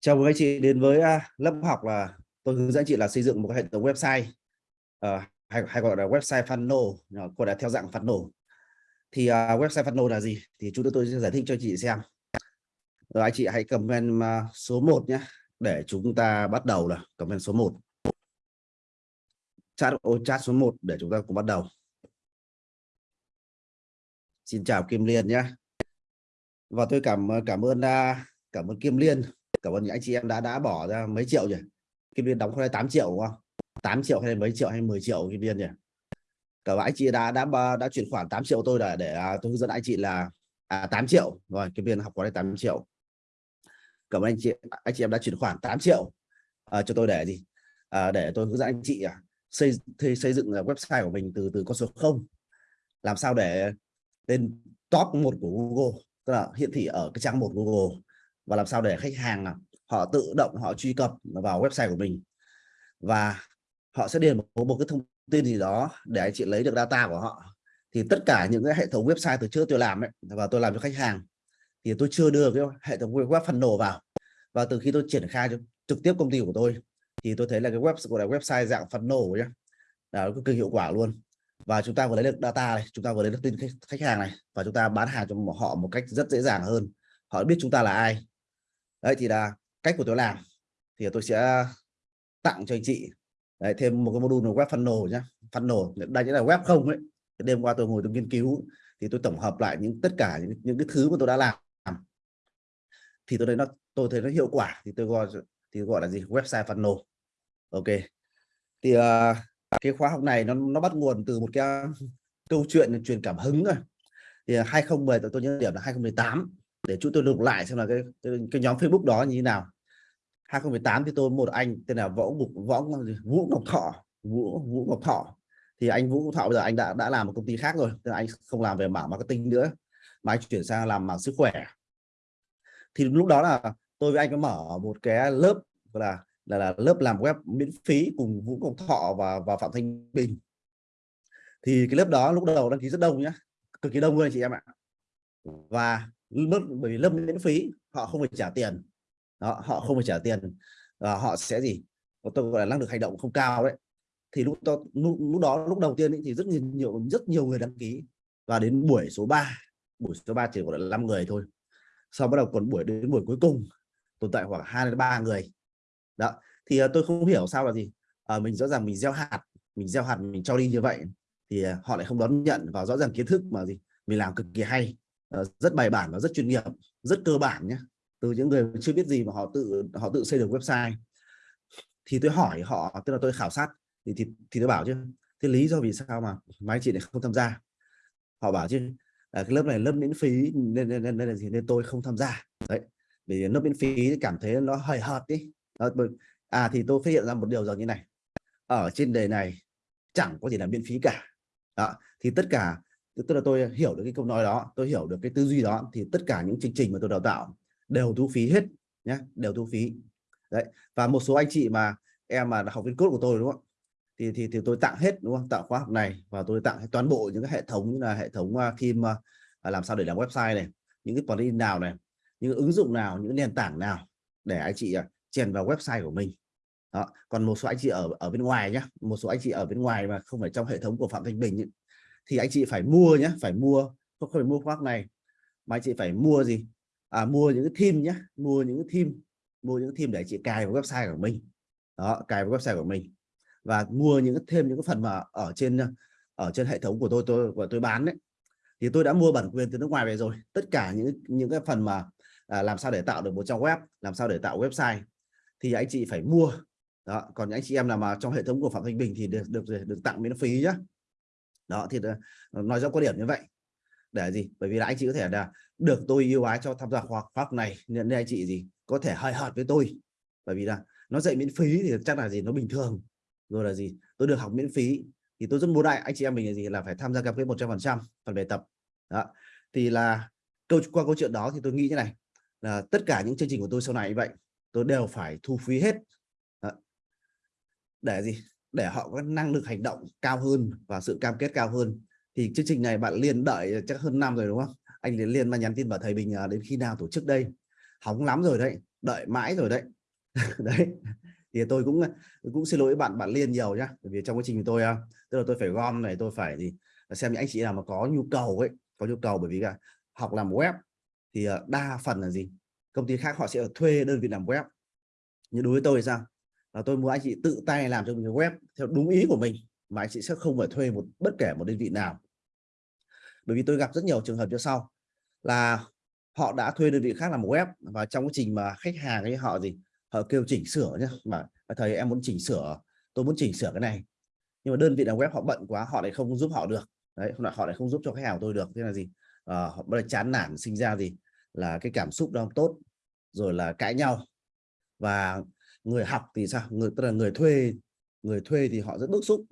Chào mừng anh chị đến với lớp học là tôi hướng dẫn chị là xây dựng một hệ thống website uh, hay, hay gọi là website funnel ờ, cô là theo dạng funnel. Thì uh, website funnel là gì? Thì chúng tôi sẽ giải thích cho chị xem. Rồi anh chị hãy comment uh, số 1 nhé để chúng ta bắt đầu là comment số 1 chat ô chat số 1 để chúng ta cùng bắt đầu. Xin chào Kim Liên nhé. Và tôi cảm à, cảm ơn cảm ơn Kim Liên cảm ơn những anh chị em đã đã bỏ ra mấy triệu nhỉ? Kim Liên đóng khoai 8 triệu đúng không? 8 triệu hay mấy triệu hay 10 triệu Kim Liên nhỉ? Cả anh chị đã đã đã chuyển khoản 8 triệu tôi để để à, tôi hướng dẫn anh chị là à, 8 triệu. Rồi Kim Liên học có đây 8 triệu. Cảm ơn anh chị anh chị em đã chuyển khoản 8 triệu à, cho tôi để gì? À, để tôi hướng dẫn anh chị à, xây xây dựng à, website của mình từ từ con số 0 làm sao để lên top một của Google? Tức là hiển thị ở cái trang một Google và làm sao để khách hàng à, họ tự động họ truy cập vào website của mình. Và họ sẽ điền một, một cái thông tin gì đó để anh chị lấy được data của họ. Thì tất cả những cái hệ thống website từ trước tôi làm ấy và tôi làm cho khách hàng thì tôi chưa đưa cái hệ thống web nổ vào. Và từ khi tôi triển khai trực tiếp công ty của tôi thì tôi thấy là cái web của là website dạng phần nổ nhé là cực kỳ hiệu quả luôn. Và chúng ta vừa lấy được data này chúng ta vừa lấy được tin khách hàng này và chúng ta bán hàng cho họ một cách rất dễ dàng hơn. Họ biết chúng ta là ai đấy thì là cách của tôi làm. Thì tôi sẽ tặng cho anh chị đấy, thêm một cái module web funnel nhé funnel đây chính là web không ấy. Đêm qua tôi ngồi tôi nghiên cứu thì tôi tổng hợp lại những tất cả những, những cái thứ mà tôi đã làm. Thì tôi thấy nó tôi thấy nó hiệu quả thì tôi gọi thì gọi là gì? Website funnel. Ok. Thì uh, cái khóa học này nó nó bắt nguồn từ một cái ờ, câu chuyện truyền cảm hứng rồi thì ờ, 2010 tôi nhớ điểm là 2018 để chúng tôi lục lại xem là cái, cái, nhóm Facebook đó như thế nào. 2018 thì tôi một anh tên là Võ Ngục Võ Vũ Ngọc Thọ Vũ Vũ Ngọc Thọ. Thì anh Vũ Ngọc Thọ bây giờ anh đã đã làm một công ty khác rồi tức là anh không làm về mảng marketing nữa mà anh chuyển sang làm mảng sức khỏe. Thì lúc đó là tôi với anh có mở một cái lớp là là, là lớp làm web miễn phí cùng Vũ Ngọc Thọ và và Phạm Thanh Bình. Thì cái lớp đó lúc đầu đăng ký rất đông nhá cực kỳ đông luôn chị em ạ. Và bởi vì lâm miễn phí họ không phải trả tiền. Đó, họ không phải trả tiền. Và họ sẽ gì? Tôi gọi là năng lực hành động không cao đấy. Thì lúc đó lúc, lúc đó lúc đầu tiên ấy, thì rất nhiều rất nhiều người đăng ký. Và đến buổi số 3 buổi số 3 chỉ còn là 5 người thôi. Sau bắt đầu còn buổi đến buổi cuối cùng tồn tại khoảng hai đến ba người. Đó thì uh, tôi không hiểu sao là gì. Uh, mình rõ ràng mình gieo hạt mình gieo hạt mình cho đi như vậy thì uh, họ lại không đón nhận. Và rõ ràng kiến thức mà gì? Mình làm cực kỳ hay. Ờ, rất bài bản và rất chuyên nghiệp rất cơ bản nhé từ những người chưa biết gì mà họ tự họ tự xây được website. Thì tôi hỏi họ tức là tôi khảo sát thì thì, thì tôi bảo chứ thế lý do vì sao mà mấy chị này không tham gia? Họ bảo chứ à, cái lớp này lớp miễn phí nên nên, nên, nên, gì? nên tôi không tham gia. Đấy vì lớp miễn phí cảm thấy nó hời hợt đi à thì tôi phát hiện ra một điều rằng như này. Ở trên đời này chẳng có gì là miễn phí cả. Đó. thì tất cả tức là tôi hiểu được cái câu nói đó tôi hiểu được cái tư duy đó thì tất cả những chương trình mà tôi đào tạo đều thu phí hết nhé đều thu phí. Đấy và một số anh chị mà em mà học viên cốt của tôi đúng không? Thì thì thì tôi tặng hết đúng không? Tặng khóa học này và tôi tặng toàn bộ những cái hệ thống như là hệ thống uh, phim à, à, làm sao để làm website này những cái plugin nào này những ứng dụng nào những nền tảng nào để anh chị chèn vào website của mình. Đó. còn một số anh chị ở ở bên ngoài nhé một số anh chị ở bên ngoài mà không phải trong hệ thống của Phạm Thanh Bình ấy, thì anh chị phải mua nhé phải mua không phải mua khóa này mà anh chị phải mua gì? À, mua những cái theme nhé mua những cái theme mua những cái theme để chị cài vào website của mình. Đó cài vào website của mình. Và mua những thêm những cái phần mà ở trên ở trên hệ thống của tôi tôi của tôi bán đấy. Thì tôi đã mua bản quyền từ nước ngoài về rồi. Tất cả những những cái phần mà à, làm sao để tạo được một trang web làm sao để tạo website thì anh chị phải mua. Đó còn những anh chị em nào mà trong hệ thống của phạm thanh bình thì được được được, được tặng miễn phí nhá đó, thì ờ, nói rõ quan điểm như vậy. Để gì? Bởi vì là anh chị có thể là được tôi yêu ái cho tham gia khóa học này, nên anh chị gì? Có thể hơi hợt với tôi. Bởi vì là nó dạy miễn phí thì chắc là gì? Nó bình thường. Rồi là gì? Tôi được học miễn phí thì tôi rất muốn đại anh chị em mình là gì? Là phải tham gia cam kết 100 phần trăm phần bài tập. Đó. Thì là câu, qua câu chuyện đó thì tôi nghĩ như này, là tất cả những chương trình của tôi sau này như vậy, tôi đều phải thu phí hết. Đó. để gì? Để họ có năng lực hành động cao hơn và sự cam kết cao hơn. Thì chương trình này bạn liên đợi chắc hơn năm rồi, đúng không? Anh liên liên mà nhắn tin bảo thầy bình à, đến khi nào tổ chức đây? Hóng lắm rồi đấy, đợi mãi rồi đấy. Đấy, thì tôi cũng cũng xin lỗi bạn bạn liên nhiều nhá. Bởi vì trong quá trình tôi à, tức là tôi phải gom này, tôi phải thì xem những anh chị nào mà có nhu cầu ấy, có nhu cầu. Bởi vì cả học làm web thì à, đa phần là gì? Công ty khác họ sẽ thuê đơn vị làm web. Nhưng đối với tôi thì sao? Và tôi muốn anh chị tự tay làm cho mình web theo đúng ý của mình mà anh chị sẽ không phải thuê một bất kể một đơn vị nào. Bởi vì tôi gặp rất nhiều trường hợp như sau là họ đã thuê đơn vị khác làm web và trong quá trình mà khách hàng ấy họ gì họ kêu chỉnh sửa nhé mà thầy em muốn chỉnh sửa tôi muốn chỉnh sửa cái này. Nhưng mà đơn vị làm web họ bận quá họ lại không giúp họ được. Đấy họ lại không giúp cho khách hàng tôi được thế là gì? À, họ bắt đầu chán nản sinh ra gì? Là cái cảm xúc đó tốt rồi là cãi nhau. Và người học thì sao? Người tức là người thuê người thuê thì họ rất bức xúc.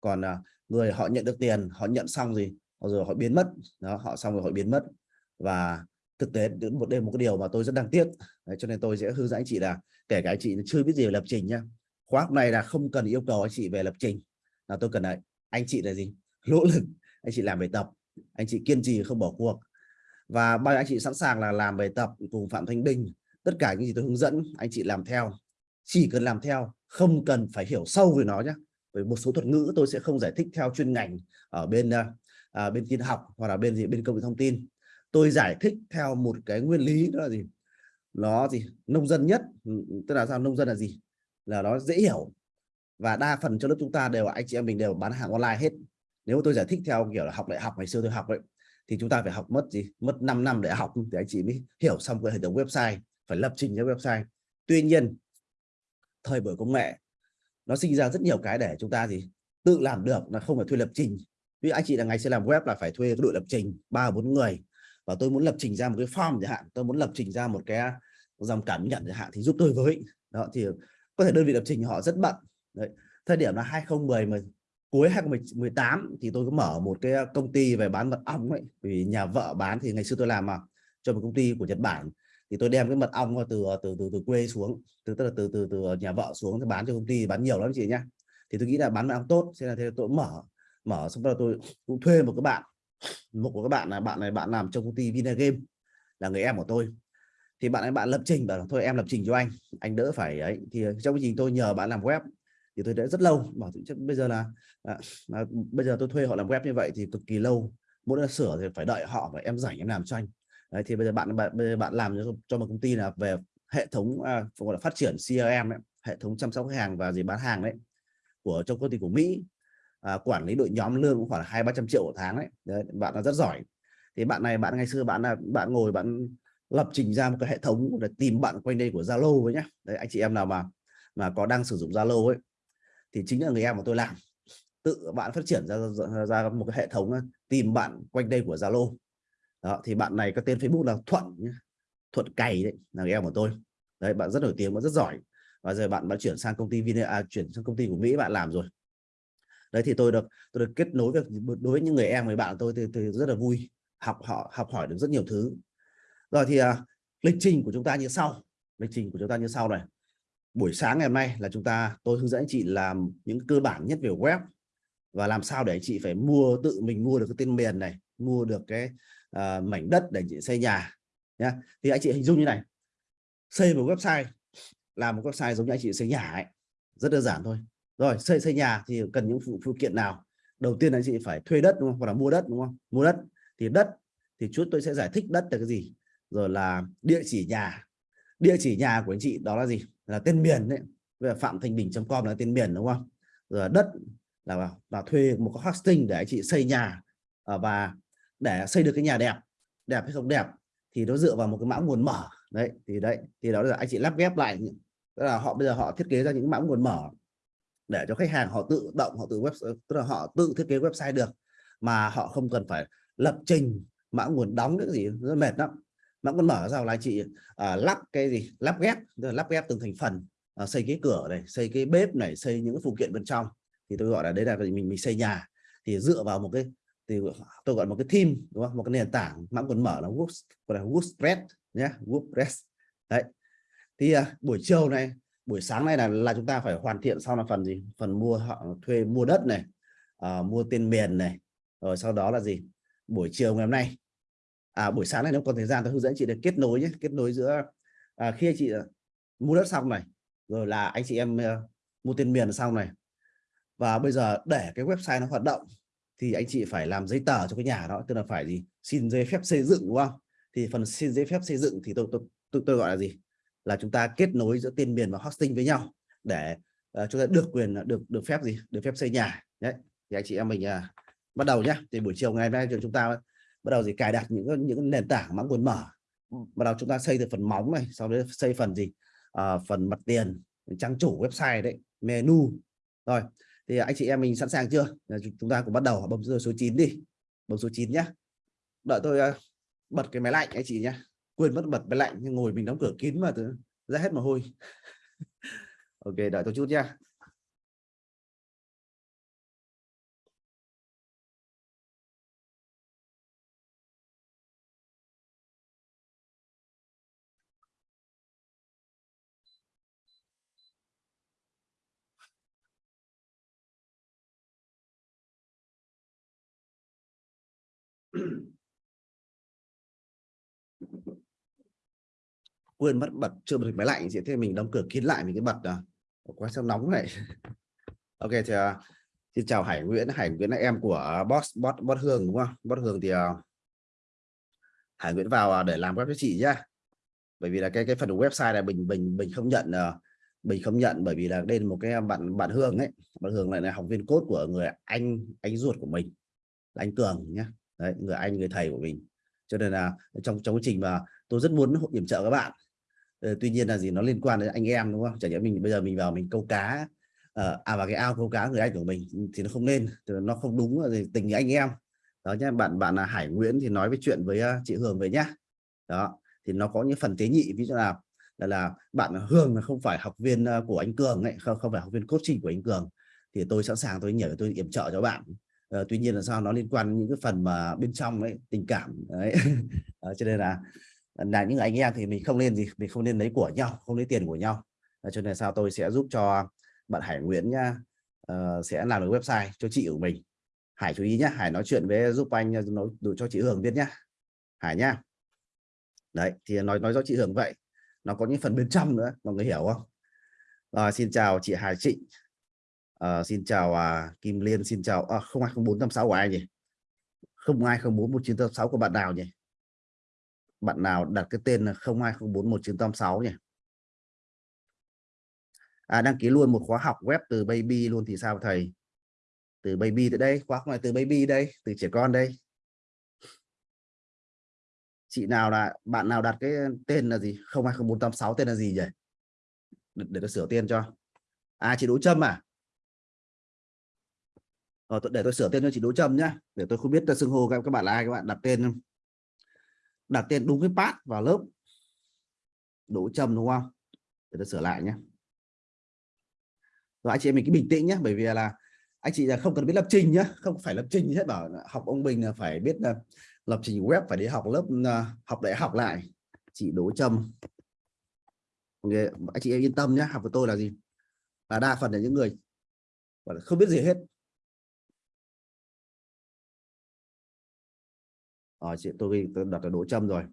Còn à, người họ nhận được tiền họ nhận xong gì? Rồi họ biến mất. Đó họ xong rồi họ biến mất. Và thực tế đến một đêm một cái điều mà tôi rất đáng tiếc. Đấy, cho nên tôi sẽ hướng dẫn anh chị là kể cả anh chị chưa biết gì về lập trình nhá. Khóa học này là không cần yêu cầu anh chị về lập trình. Là tôi cần là anh chị là gì? Nỗ lực. Anh chị làm bài tập. Anh chị kiên trì không bỏ cuộc. Và bao anh chị sẵn sàng là làm bài tập cùng Phạm Thanh Bình. Tất cả những gì tôi hướng dẫn anh chị làm theo chỉ cần làm theo không cần phải hiểu sâu về nó nhé bởi một số thuật ngữ tôi sẽ không giải thích theo chuyên ngành ở bên à, à, bên tin học hoặc là bên gì bên công nghệ thông tin. Tôi giải thích theo một cái nguyên lý đó là gì? Nó gì? Nông dân nhất ừ, ừ, tức là sao? Nông dân là gì? Là nó dễ hiểu. Và đa phần cho lớp chúng ta đều anh chị em mình đều bán hàng online hết. Nếu tôi giải thích theo kiểu là học đại học ngày xưa tôi học vậy thì chúng ta phải học mất gì? Mất 5 năm để học. Để anh chị mới hiểu xong cái hệ thống website phải lập trình cho website. Tuy nhiên thời buổi công nghệ. Nó sinh ra rất nhiều cái để chúng ta gì tự làm được, là không phải thuê lập trình. Vì anh chị là ngày sẽ làm web là phải thuê cái đội lập trình, ba bốn người. Và tôi muốn lập trình ra một cái form chẳng hạn, tôi muốn lập trình ra một cái dòng cảm nhận chẳng hạn thì giúp tôi với. Đó, thì có thể đơn vị lập trình họ rất bận. Đấy. thời điểm là 2010 mà cuối 2018 thì tôi có mở một cái công ty về bán mật ong ấy, vì nhà vợ bán thì ngày xưa tôi làm mà, cho một công ty của Nhật Bản thì tôi đem cái mật ong từ ờ, từ từ từ quê xuống từ tức là từ từ từ ờ, nhà vợ xuống thì bán cho công ty bán nhiều lắm chị nhá. Thì tôi nghĩ là bán mật ong tốt thế là thế tôi mở mở xong rồi tôi cũng thuê một cái bạn một của các bạn là bạn này bạn làm trong công ty Vinagame là người em của tôi. Thì bạn ấy bạn lập trình bảo thôi em lập trình cho anh anh đỡ phải ấy. Thì trong quá trình tôi nhờ bạn làm web thì tôi đã rất lâu bảo chắc bây giờ là, là, là bây giờ tôi thuê họ làm web như vậy thì cực kỳ lâu muốn sửa thì phải đợi họ và em rảnh em làm cho anh. Đấy, thì bây giờ bạn bạn bây giờ bạn làm cho, cho một công ty là về hệ thống à, gọi là phát triển CRM ấy, hệ thống chăm sóc khách hàng và gì bán hàng đấy của trong công ty của Mỹ. À, quản lý đội nhóm lương cũng khoảng hai ba trăm triệu một tháng đấy. đấy bạn là rất giỏi. Thì bạn này bạn ngày xưa bạn là bạn ngồi bạn lập trình ra một cái hệ thống để tìm bạn quanh đây của Zalo với nhá. Đấy anh chị em nào mà mà có đang sử dụng Zalo ấy thì chính là người em của tôi làm. Tự bạn phát triển ra, ra, ra một cái hệ thống à, tìm bạn quanh đây của Zalo đó thì bạn này có tên Facebook là Thuận nhé. Thuận cày đấy là em của tôi. Đấy bạn rất nổi tiếng và rất giỏi. Và giờ bạn đã chuyển sang công ty Vina à, chuyển sang công ty của Mỹ bạn làm rồi. Đấy thì tôi được tôi được kết nối với đối với những người em với bạn tôi thì, thì rất là vui học họ học hỏi được rất nhiều thứ. Rồi thì à, lịch trình của chúng ta như sau lịch trình của chúng ta như sau này. Buổi sáng ngày hôm nay là chúng ta tôi hướng dẫn anh chị làm những cơ bản nhất về web. Và làm sao để anh chị phải mua tự mình mua được cái tên miền này mua được cái uh, mảnh đất để chị xây nhà nhá. Thì anh chị hình dung như này xây một website làm một website giống như anh chị xây nhà ấy rất đơn giản thôi. Rồi xây xây nhà thì cần những phụ, phụ kiện nào? Đầu tiên anh chị phải thuê đất đúng không? Hoặc là mua đất đúng không? Mua đất thì đất thì chút tôi sẽ giải thích đất là cái gì. Rồi là địa chỉ nhà. Địa chỉ nhà của anh chị đó là gì? Là tên miền đấy. Về phạm thanh bình com là tên miền đúng không? Rồi đất là là thuê một cái hosting để anh chị xây nhà. Ờ, và để xây được cái nhà đẹp đẹp hay không đẹp thì nó dựa vào một cái mã nguồn mở. Đấy thì đấy thì đó là anh chị lắp ghép lại tức là họ bây giờ họ thiết kế ra những mã nguồn mở để cho khách hàng họ tự động họ tự web tức là họ tự thiết kế website được mà họ không cần phải lập trình mã nguồn đóng cái gì rất mệt lắm. Mã nguồn mở ra là anh chị à, lắp cái gì? Lắp ghép lắp ghép từng thành phần à, xây cái cửa này xây cái bếp này xây những phụ kiện bên trong. Thì tôi gọi là đấy là mình mình xây nhà. Thì dựa vào một cái thì tôi gọi một cái team đúng không? Một cái nền tảng mã nguồn mở là gọi là WordPress nhé WordPress. Đấy. Thì à, buổi chiều này buổi sáng này là là chúng ta phải hoàn thiện sau là phần gì? Phần mua họ thuê mua đất này à, mua tên miền này rồi sau đó là gì? Buổi chiều ngày hôm nay. À buổi sáng này nếu còn thời gian tôi hướng dẫn chị để kết nối nhé kết nối giữa à, khi chị à, mua đất xong này rồi là anh chị em uh, mua tiền miền xong này. Và bây giờ để cái website nó hoạt động thì anh chị phải làm giấy tờ cho cái nhà đó tức là phải gì? Xin giấy phép xây dựng đúng không? Thì phần xin giấy phép xây dựng thì tôi tôi tôi, tôi gọi là gì? Là chúng ta kết nối giữa tiền miền và hosting với nhau để uh, chúng ta được quyền được được phép gì? Được phép xây nhà. Đấy thì anh chị em mình uh, bắt đầu nhá. Thì buổi chiều ngày hôm nay chúng ta bắt đầu gì? Cài đặt những những nền tảng mã nguồn mở. Bắt đầu chúng ta xây từ phần móng này sau đó xây phần gì? À, phần mặt tiền trang chủ website đấy menu. Rồi thì à, anh chị em mình sẵn sàng chưa? Chúng ta cũng bắt đầu bấm số 9 đi. Bấm số 9 nhé đợi tôi à, bật cái máy lạnh anh chị nhé quên mất bật máy lạnh, nhưng ngồi mình đóng cửa kín mà ra hết mồ hôi. Ok, đợi tôi chút nha quên mất bật chưa bật máy lạnh gì thế mình đóng cửa kín lại mình cái bật à. Quá sao nóng này ok thì uh, xin chào Hải Nguyễn. Hải Nguyễn là em của boss boss boss Hương đúng không? Boss Hương thì uh, Hải Nguyễn vào uh, để làm web cho chị nhá. Bởi vì là cái cái phần website này mình mình mình không nhận uh, mình không nhận bởi vì là đây là một cái bạn bạn Hương ấy. Bạn Hương lại là học viên cốt của người anh anh ruột của mình là anh Cường nhá. Đấy, người anh người thầy của mình. Cho nên là trong trong quá trình mà tôi rất muốn hỗ trợ các bạn. Ờ, tuy nhiên là gì nó liên quan đến anh em đúng không? Chẳng nhẽ mình bây giờ mình vào mình câu cá ờ, à vào cái ao câu cá người anh của mình ừ, thì nó không nên nó không đúng là tình anh em. Đó nhé bạn bạn là Hải Nguyễn thì nói với chuyện với ờ, chị Hương về nhá. Đó thì nó có những phần tế nhị ví dụ là là, là bạn Hương là không phải học viên của anh Cường ấy không không phải học viên coaching của anh Cường. Thì tôi sẵn sàng tôi nhờ tôi yểm trợ cho bạn. À, tuy nhiên là sao nó liên quan đến những cái phần mà bên trong ấy tình cảm đấy. À, cho nên là là những anh em thì mình không nên gì mình không nên lấy của nhau không lấy tiền của nhau. Cho nên sao tôi sẽ giúp cho bạn Hải Nguyễn nhá uh, sẽ làm được website cho chị của mình. Hải chú ý nhá Hải nói chuyện với giúp anh ờ, nói đủ cho chị Hường biết nhá. Hải nhá. Đấy thì nói nói cho chị Hường vậy nó có những phần bên trong nữa mọi người hiểu không? Rồi xin chào chị Hải Trịnh. Uh, xin chào uh, Kim Liên, xin chào uh, 020486 của ai nhỉ? 02041986 của bạn nào nhỉ? Bạn nào đặt cái tên là 02041986 nhỉ? À đăng ký luôn một khóa học web từ baby luôn thì sao thầy? Từ baby tới đây, khóa này từ baby đây, từ trẻ con đây. Chị nào là bạn nào đặt cái tên là gì? 020486 tên là gì nhỉ? Để, để tôi sửa tên cho. À chị Đỗ Trâm à? Ờ, để tôi sửa tên cho chị Đỗ Trâm nhá để tôi không biết tôi xưng hô các các bạn là ai các bạn đặt tên đặt tên đúng cái path vào lớp. Đỗ trầm đúng không? Để tôi sửa lại nhé. Rồi anh chị em mình cứ bình tĩnh nhé bởi vì là anh chị là không cần biết lập trình nhé, không phải lập trình hết bảo học ông Bình là phải biết ờ, lập trình web phải đi học lớp ờ, học đại học lại. Chị Đỗ trầm. okay. anh chị em yên tâm nhé học của tôi là gì? Là đa phần là những người không biết gì hết. Ờ chị tôi, tôi đặt là đỗ châm rồi.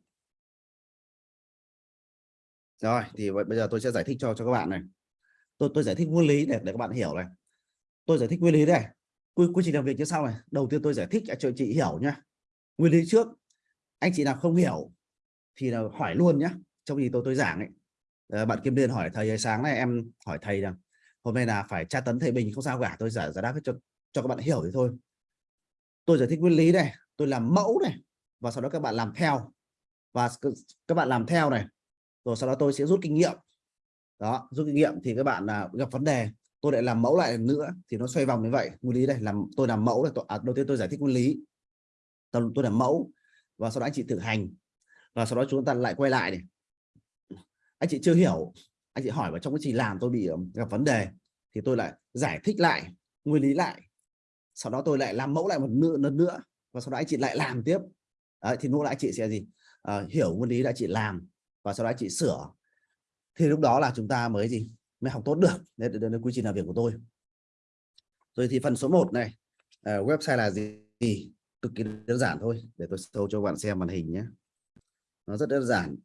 Rồi thì bây giờ tôi sẽ giải thích cho cho các bạn này. Tôi tôi giải thích nguyên lý để để các bạn hiểu này. Tôi giải thích nguyên lý đây. Quy quy trình làm việc như sau này. Đầu tiên tôi giải thích à, cho chị hiểu nhá. Nguyên lý trước. Anh chị nào không hiểu thì là hỏi luôn nhá. Trong gì tôi tôi giảng ấy. À, bạn Kim Liên hỏi thầy sáng nay em hỏi thầy rằng hôm nay là phải tra tấn thầy Bình không sao cả tôi giải giải đáp cho cho các bạn hiểu thì thôi tôi giải thích nguyên lý này tôi làm mẫu này và sau đó các bạn làm theo. Và các bạn làm theo này rồi sau đó tôi sẽ rút kinh nghiệm. Đó rút kinh nghiệm thì các bạn là gặp vấn đề tôi lại làm mẫu lại nữa thì nó xoay vòng như vậy nguyên lý đây làm tôi làm mẫu là tôi, à, đầu tiên tôi giải thích nguyên lý. Tôi, tôi làm mẫu và sau đó anh chị thực hành. Và sau đó chúng ta lại quay lại này. Anh chị chưa hiểu anh chị hỏi vào trong cái gì làm tôi bị gặp vấn đề thì tôi lại giải thích lại nguyên lý lại. Sau đó tôi lại làm mẫu lại một nữa lần nữa và sau đó anh chị lại làm tiếp. Đấy, thì lúc nãy chị sẽ gì? À, hiểu nguyên lý đã chị làm và sau đó chị sửa. Thì lúc đó là chúng ta mới gì? Mới học tốt được. Nên đây là quy trình làm việc của tôi. Rồi thì phần số 1 này. À, website là gì? Cực kỳ đơn giản thôi để tôi show cho bạn xem màn hình nhé. Nó rất đơn giản.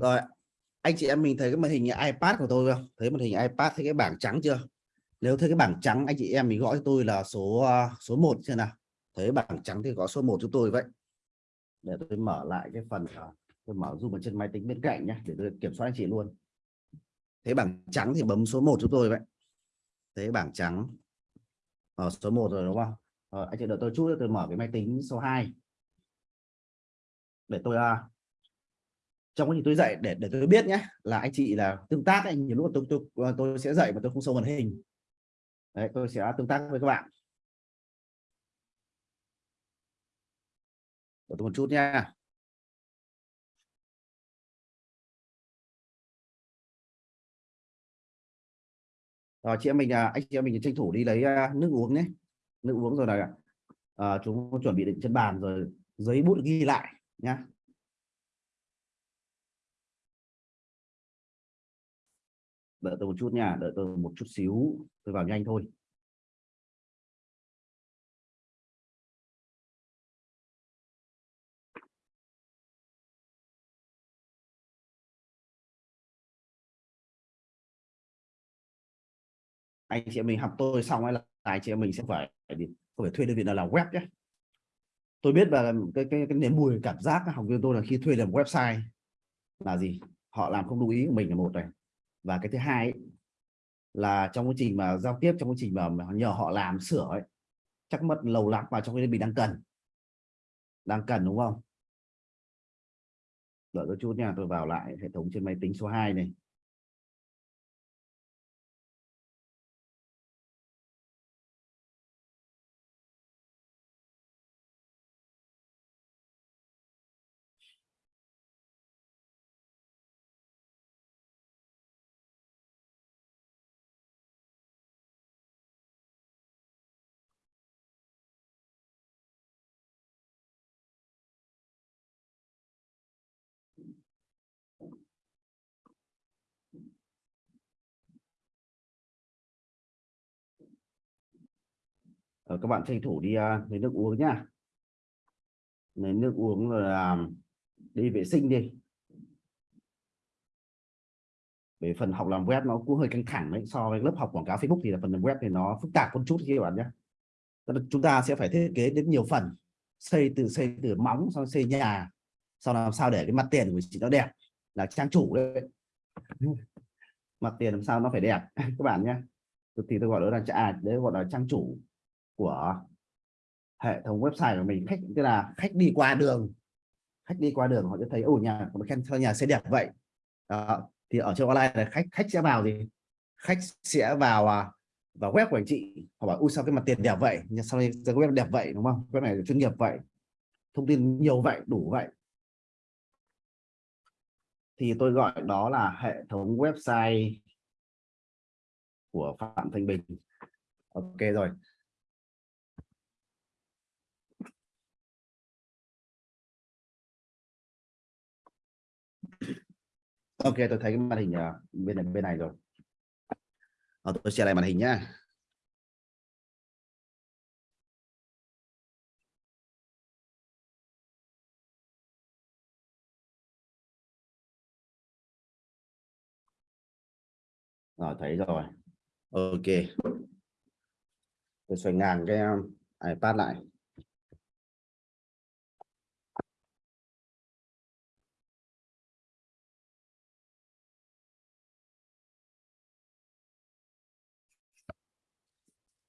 Rồi anh chị em mình thấy cái màn hình iPad của tôi không? Thấy màn hình iPad thấy cái bảng trắng chưa? Nếu thấy cái bảng trắng anh chị em mình gọi cho tôi là số ờ, số 1 chưa nào. Thấy bảng trắng thì có số 1 cho tôi vậy. Để tôi mở lại cái phần ờ, tôi mở zoom ở trên máy tính bên cạnh nhé để tôi kiểm soát anh chị luôn. Thấy bảng trắng thì bấm số 1 cho tôi vậy. Thấy bảng trắng. Ở số 1 rồi đúng không? Rồi, anh chị đợi tôi chút tôi mở cái máy tính số 2 để tôi trong quá trình tôi dạy để để tôi biết nhé là anh chị là tương tác anh nhiều lúc tôi, tôi ờ, tôi sẽ dạy mà tôi không sâu màn hình. Đấy tôi sẽ tương tác với các bạn. Để tôi một chút nha rồi chị em mình à, anh chị em mình tranh thủ đi lấy à, nước uống nhé. Nước uống rồi là à, ờ, chúng chuẩn bị định chân bàn rồi giấy bút ghi lại nhá. Đợi tôi một chút nha, đợi tôi một chút xíu, tôi vào nhanh thôi. Anh chị em mình học tôi xong hay là anh chị em mình sẽ phải không phải thuê đơn vị nào làm web nhé. Tôi biết là cái cái cái niềm mùi cảm giác học viên tôi là khi thuê làm website là gì? Họ làm không đúng ý của mình là một này và cái thứ hai ấy, là trong quá trình mà giao tiếp trong quá trình mà nhờ họ làm sửa ấy chắc mất lâu lắm và trong cái mình đang cần. Đang cần đúng không? Đợi tôi chút nha tôi vào lại hệ thống trên máy tính số 2 này. Rồi, các bạn tranh thủ đi uh, lấy nước uống nhá. Lấy nước uống rồi là đi vệ sinh đi. Về phần học làm web nó cũng hơi căng thẳng đấy so với lớp học quảng cáo Facebook thì là phần làm web thì nó phức tạp một chút các bạn nhé chúng ta sẽ phải thiết kế đến nhiều phần xây từ xây từ móng xong xây nhà sau làm sao để cái mặt tiền của chị nó đẹp là trang chủ đấy. Mặt tiền làm sao nó phải đẹp các bạn nhé thì tôi gọi đó là à, đấy gọi là trang chủ của hệ thống website của mình. Khách, tức là khách đi qua đường. Khách đi qua đường họ sẽ thấy, ồ, nhà một khen cho nhà xe đẹp vậy. Đó. thì ở trên online là khách khách sẽ vào gì? Khách sẽ vào à, vào web của anh chị. Họ bảo, ui, sao cái mặt tiền đẹp vậy? Nhưng sau đây cái web đẹp vậy? Đúng không? Web này chuyên nghiệp vậy, thông tin nhiều vậy, đủ vậy. Thì tôi gọi đó là hệ thống website của Phạm Thanh Bình. Ok, rồi. Ok tôi thấy cái màn hình ờ, bên này bên này rồi. À, tôi share lại màn hình nhá. Rồi thấy rồi. Ok. Tôi xoay ngang cái ipad lại.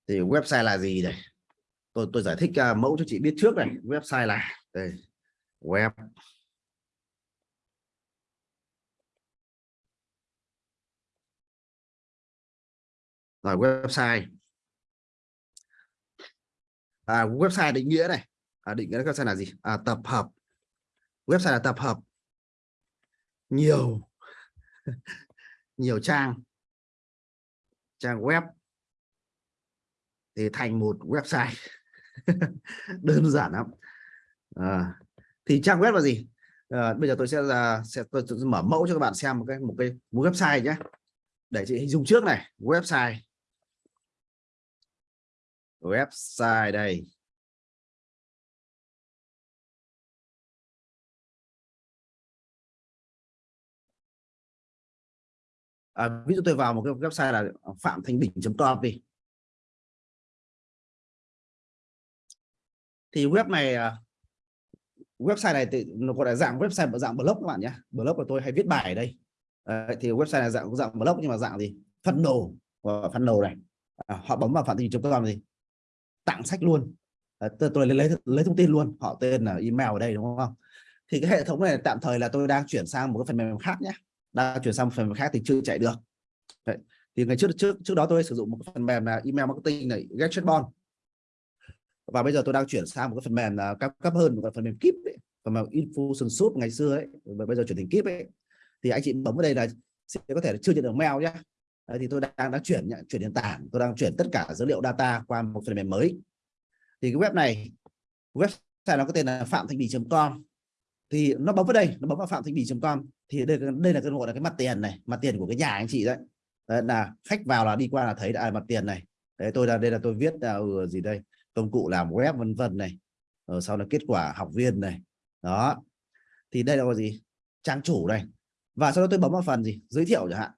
Thì website là gì đây? Tôi tôi giải thích uh, mẫu cho chị biết trước này. Website là đây web. Rồi website. À, website định nghĩa này. À, định nghĩa website là gì? À, tập hợp. Website là tập hợp. Nhiều. Nhiều trang. Trang web thì thành một website. Đơn giản lắm. À, thì trang web là gì? À, bây giờ tôi sẽ là sẽ tôi, tôi mở mẫu cho các bạn xem một cái một cái một website nhé để chị hình dung trước này website. Website đây. À, ví dụ tôi vào một cái website là phạm thanh bình.com đi. Thì web này à, website này thì nó gọi là dạng website dạng blog các bạn nhé. Blog của tôi hay viết bài ở đây. Đấy, thì website này dạng dạng blog nhưng mà dạng gì? Phân đồ. Và phân đồ này. À, họ bấm vào phạm chúng tôi làm gì? Tặng sách luôn. À, tôi, tôi lấy, lấy lấy thông tin luôn. Họ tên là email ở đây đúng không? Thì cái hệ thống này tạm thời là tôi đang chuyển sang một cái phần mềm khác nhé. Đang chuyển sang một phần mềm khác thì chưa chạy được. Đấy. thì ngày trước trước trước đó tôi sử dụng một cái phần mềm là email marketing này GetChatBot và bây giờ tôi đang chuyển sang một cái phần mềm là cấp cấp hơn một cái phần mềm kíp ấy, phần mềm Infusion Soup ngày xưa ấy. Và bây giờ chuyển thành kíp ấy. Thì anh chị bấm vào đây là sẽ có thể là chưa nhận được mail nhé Đấy, thì tôi đang đang chuyển chuyển nền tảng. Tôi đang chuyển tất cả dữ liệu data qua một phần mềm mới. Thì cái web này website nó có tên là phạm thanh bì.com thì nó bấm vào đây nó bấm vào phạm thanh bì.com thì đây đây là cái gọi là cái mặt tiền này mặt tiền của cái nhà anh chị đấy, đấy là khách vào là đi qua là thấy là à, mặt tiền này. Đấy tôi là đây là tôi viết là ừ, gì đây? Công cụ làm web vân vân này rồi sau là kết quả học viên này. Đó. Thì đây là gì? Trang chủ này. Và sau đó tôi bấm vào phần gì? Giới thiệu chẳng hạn.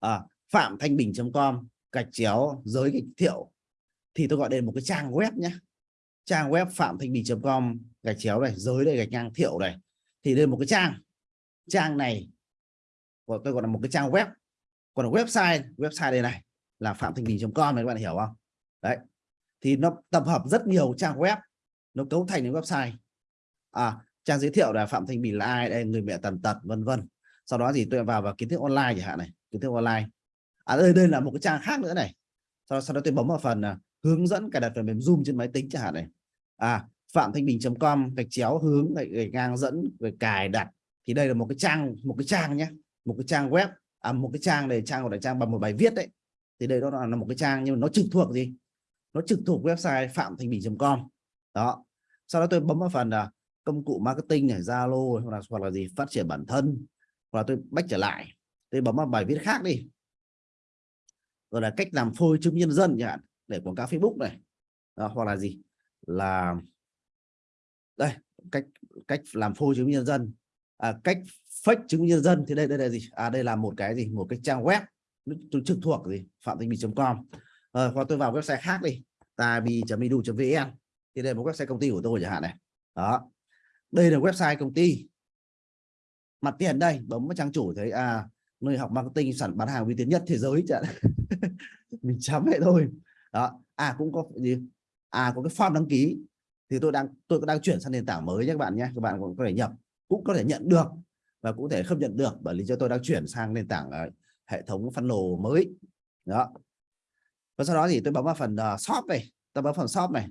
À, phạm thanh bình.com gạch chéo giới giới thiệu. Thì tôi gọi đây là một cái trang web nhé trang web phạm thanh bình.com gạch chéo này giới đây gạch ngang thiệu này. Thì đây là một cái trang. Trang này tôi gọi là một cái trang web. Còn website website đây này là phạm thanh bình.com này các bạn hiểu không? Đấy. Thì nó tập hợp rất nhiều trang web nó cấu thành những website. À trang giới thiệu là phạm thanh bình là ai đây người mẹ tần tật vân vân. Sau đó thì tôi vào vào kiến thức online chẳng hạn này kiến thức online. À đây đây là một cái trang khác nữa này. Sau, sau đó tôi bấm vào phần uh, hướng dẫn cài đặt phần mềm zoom trên máy tính chẳng hạn này. À phạm thanh bình.com gạch chéo hướng gạch, gạch ngang dẫn về cài đặt. Thì đây là một cái trang một cái trang nhé một cái trang web. À một cái trang này trang gọi là trang bằng một bài viết đấy. Thì đây đó là một cái trang nhưng mà nó trực thuộc gì? Nó trực thuộc website phạm thanh bình.com đó. Sau đó tôi bấm vào phần là công cụ marketing này zalo hoặc là hoặc là gì phát triển bản thân hoặc là tôi bách trở lại. Tôi bấm vào bài viết khác đi. Rồi là cách làm phôi chứng nhân dân nhỉ để quảng cáo Facebook này. Đó, hoặc là gì là đây cách cách làm phôi chứng nhân dân. À, cách fake chứng nhân dân thì đây đây là gì? À đây là một cái gì? Một cái trang web trực thuộc gì? Phạm thanh bình.com à, hoặc tôi vào website khác đi. Tabi.edu.vn thì đây là một website công ty của tôi chẳng hạn này. Đó. Đây là website công ty. Mặt tiền đây bấm vào trang chủ thấy à nơi học marketing sản bán hàng uy tín nhất thế giới chẳng mình chấm vậy thôi. Đó. À cũng có gì? À có cái form đăng ký. Thì tôi đang tôi đang chuyển sang nền tảng mới nhé các bạn nhé. Các bạn cũng có thể nhập cũng có thể nhận được và cũng có thể không nhận được bởi lý do tôi đang chuyển sang nền tảng à, hệ thống funnel mới. Đó và sau đó thì tôi bấm vào phần uh, shop này tôi bấm phần shop này.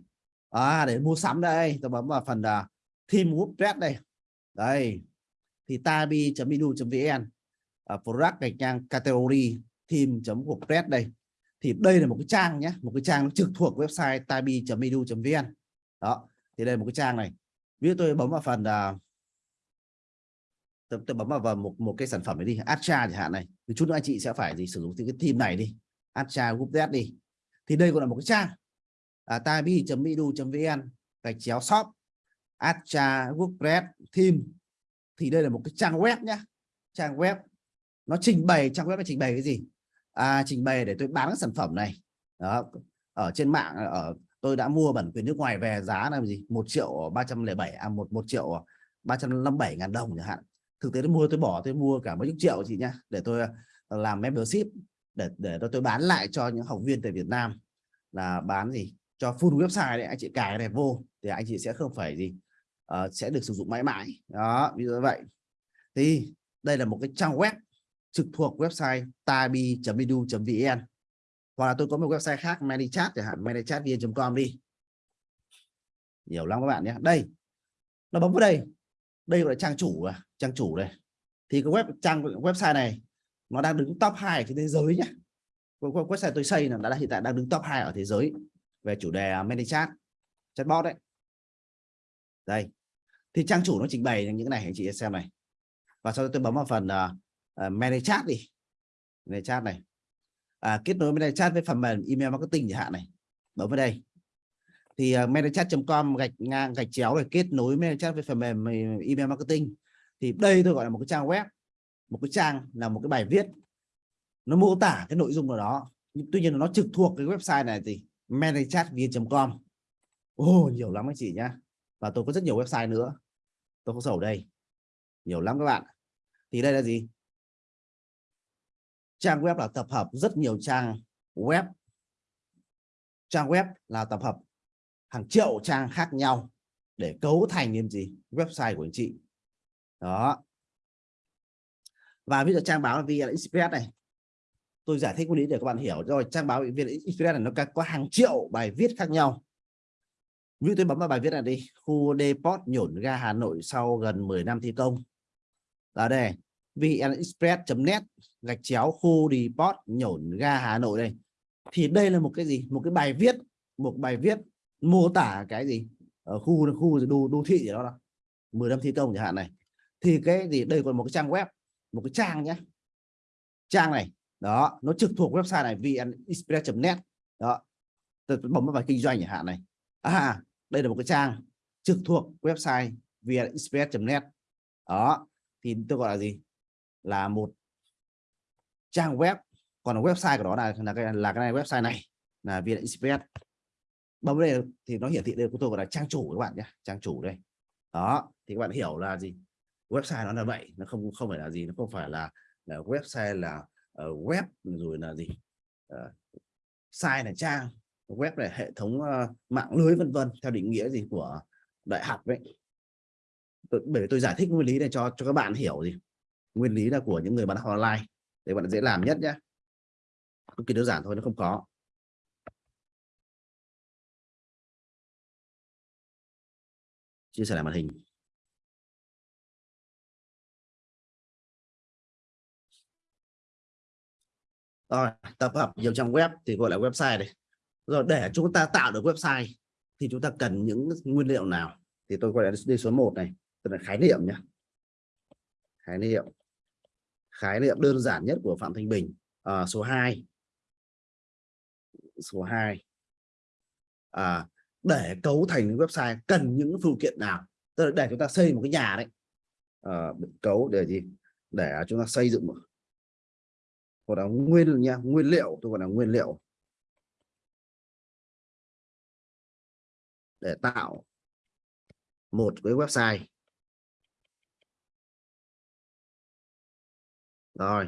À để mua sắm đây. Tôi bấm vào phần uh, team WordPress đây. Đây. Thì tabi.edu.vn uh, ờ, product gạch ngang category team.wordpress đây. Thì đây là một cái trang nhé. Một cái trang trực thuộc website tabi.edu.vn đó. Thì đây là một cái trang này. Ví dụ tôi bấm vào phần uh, tôi, tôi bấm vào, vào một một cái sản phẩm này đi. Astra chẳng hạn này. Thì chút nữa anh chị sẽ phải gì sử dụng cái team này đi. Acha Group Z đi. Thì đây còn là một cái trang. À, tabi.edu.vn gạch chéo shop. Astra WordPress team thì đây là một cái trang web nhá. Trang web. Nó trình bày trang web nó trình bày cái gì? À, trình bày để tôi bán các sản phẩm này. Đó. Ở trên mạng ở tôi đã mua bản quyền nước ngoài về giá là gì? Một triệu ba trăm lẻ bảy à một một triệu ba trăm năm bảy ngàn đồng chẳng hạn. Thực tế tôi mua tôi bỏ tôi mua cả mấy chục triệu chị nhá để tôi ờ, làm membership để để tôi, bán lại cho những học viên tại Việt Nam là bán gì? Cho full website đấy anh chị cài này vô thì anh chị sẽ không phải gì uh, sẽ được sử dụng mãi mãi. Đó ví dụ như vậy. Thì đây là một cái trang web trực thuộc website tabi.edu.vn hoặc là tôi có một website khác ManyChat chẳng hạn ManyChatVN.com đi. Nhiều lắm các bạn nhé. Đây nó bấm vào đây. Đây gọi là trang chủ à trang chủ đây. Thì cái web trang website này nó đang đứng top 2 trên thế giới nhé website tôi xây là đã hiện tại đang đứng top 2 ở thế giới về chủ đề à, ManyChat chatbot đấy. Đây. Thì trang chủ nó trình bày những cái này anh chị xem này. Và sau đó tôi bấm vào phần à, à, uh, ManyChat đi. ManyChat này. À, kết nối với chat với phần mềm email marketing chẳng hạn này. Bấm vào đây. Thì uh, mailchat.com gạch ngang gạch chéo để kết nối mailchat với phần mềm email marketing. Thì đây tôi gọi là một cái trang web một cái trang là một cái bài viết. Nó mô tả cái nội dung của đó. Nhưng tuy nhiên nó trực thuộc cái website này thì manychatvn.com ồ oh, nhiều lắm anh chị nhá. Và tôi có rất nhiều website nữa. Tôi có sổ đây. Nhiều lắm các bạn. Thì đây là gì? Trang web là tập hợp rất nhiều trang web. Trang web là tập hợp hàng triệu trang khác nhau để cấu thành nên gì? Website của anh chị. Đó và ví dụ trang báo VN Express này. Tôi giải thích nguyên lý để các bạn hiểu. Rồi trang báo VN Express này nó có hàng triệu bài viết khác nhau. Ví dụ tôi bấm vào bài viết này đi. Khu depot nhổn ga Hà Nội sau gần 10 năm thi công. Ở đây. Vnexpress.net gạch chéo khu depot nhổn ga Hà Nội đây. Thì đây là một cái gì? Một cái bài viết. Một bài viết mô tả cái gì? Ở khu khu đô, đô thị gì đó là 10 năm thi công chẳng hạn này. Thì cái gì? Đây còn một cái trang web một cái trang nhé trang này, đó, nó trực thuộc website này vnexpress.net đó, tôi bấm vào kinh doanh chẳng hạn này. À đây là một cái trang trực thuộc website vnexpress.net đó, thì tôi gọi là gì? Là một trang web. Còn website của nó là là cái là cái này, website này là vnexpress. Bấm đây thì nó hiển thị đây của tôi gọi là trang chủ các bạn nhé trang chủ đây. Đó, thì các bạn hiểu là gì? Website nó là vậy nó không không phải là gì nó không phải là, là website là uh, web rồi là gì uh, site là trang web là hệ thống uh, mạng lưới vân vân theo định nghĩa gì của đại học ấy. Tôi, bởi vì tôi giải thích nguyên lý này cho cho các bạn hiểu gì nguyên lý là của những người bán hàng online để bạn dễ làm nhất nhé cực kỳ đơn giản thôi nó không có chia sẻ lại màn hình. Rồi tập hợp nhiều trang web thì gọi là website đây rồi để chúng ta tạo được website thì chúng ta cần những nguyên liệu nào? Thì tôi gọi là đi số 1 này tức là khái niệm nhé. Khái niệm. Khái niệm đơn giản nhất của Phạm Thanh Bình. À, số 2 số 2 à, để cấu thành website cần những phụ kiện nào? Tức là để chúng ta xây một cái nhà đấy. À, cấu để gì? Để chúng ta xây dựng một gọi là nguyên nha, nguyên liệu, tôi gọi là nguyên liệu. Để tạo một cái website. Rồi,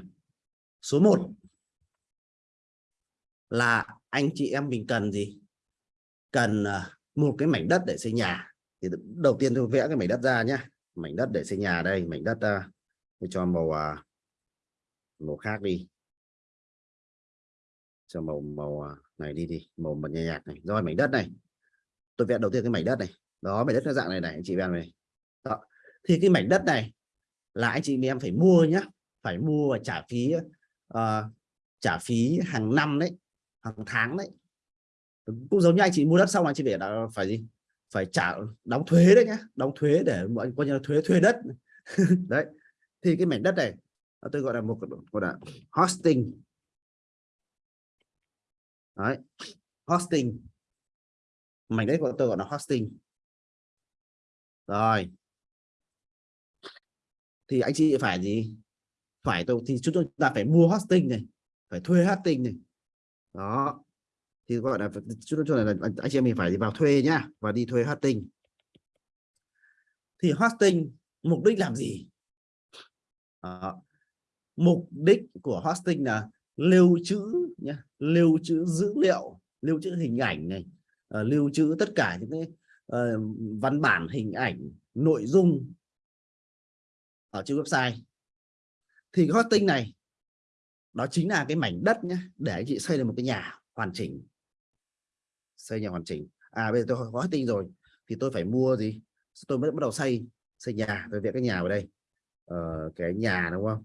số 1 là anh chị em mình cần gì? Cần à, một cái mảnh đất để xây nhà. Thì đầu tiên tôi vẽ cái mảnh đất ra nhé mảnh đất để xây nhà đây, mảnh đất à, tôi cho màu à, màu khác đi cho màu màu à, này đi đi màu màu nhạt nhạt này. Rồi mảnh đất này. Tôi vẽ đầu tiên cái mảnh đất này. Đó mảnh đất nó dạng này này anh chị em này. Đó. thì cái mảnh đất này là anh chị em phải mua nhá. Phải mua và trả phí uh, trả phí hàng năm đấy hàng tháng đấy. Cũng giống như anh chị mua đất xong anh chị phải ờ, phải gì? Phải trả đóng thuế đấy nhá. Đóng thuế để mọi coi như là thuế thuê đất. Đấy. Thì cái mảnh đất này tôi gọi là một gọi là hosting đấy. Hosting. Mảnh đất của tôi gọi là hosting. Rồi. Thì anh chị phải gì? Phải tôi thì chúng ta phải mua hosting này, phải thuê hosting này. Đó. Thì gọi là chúng tôi là anh chị em mình phải vào thuê nhá, và đi thuê hosting. Thì hosting mục đích làm gì? Đó. mục đích của hosting là lưu trữ nhá lưu trữ dữ liệu lưu trữ hình ảnh này uh, lưu trữ tất cả những cái uh, văn bản hình ảnh nội dung ở trên website. Thì cái hosting này đó chính là cái mảnh đất nhé để anh chị xây được một cái nhà hoàn chỉnh. Xây nhà hoàn chỉnh. À bây giờ tôi có hosting rồi thì tôi phải mua gì? Tôi mới bắt đầu xây xây nhà. Tôi vẽ cái nhà vào đây. Ờ, cái nhà đúng không?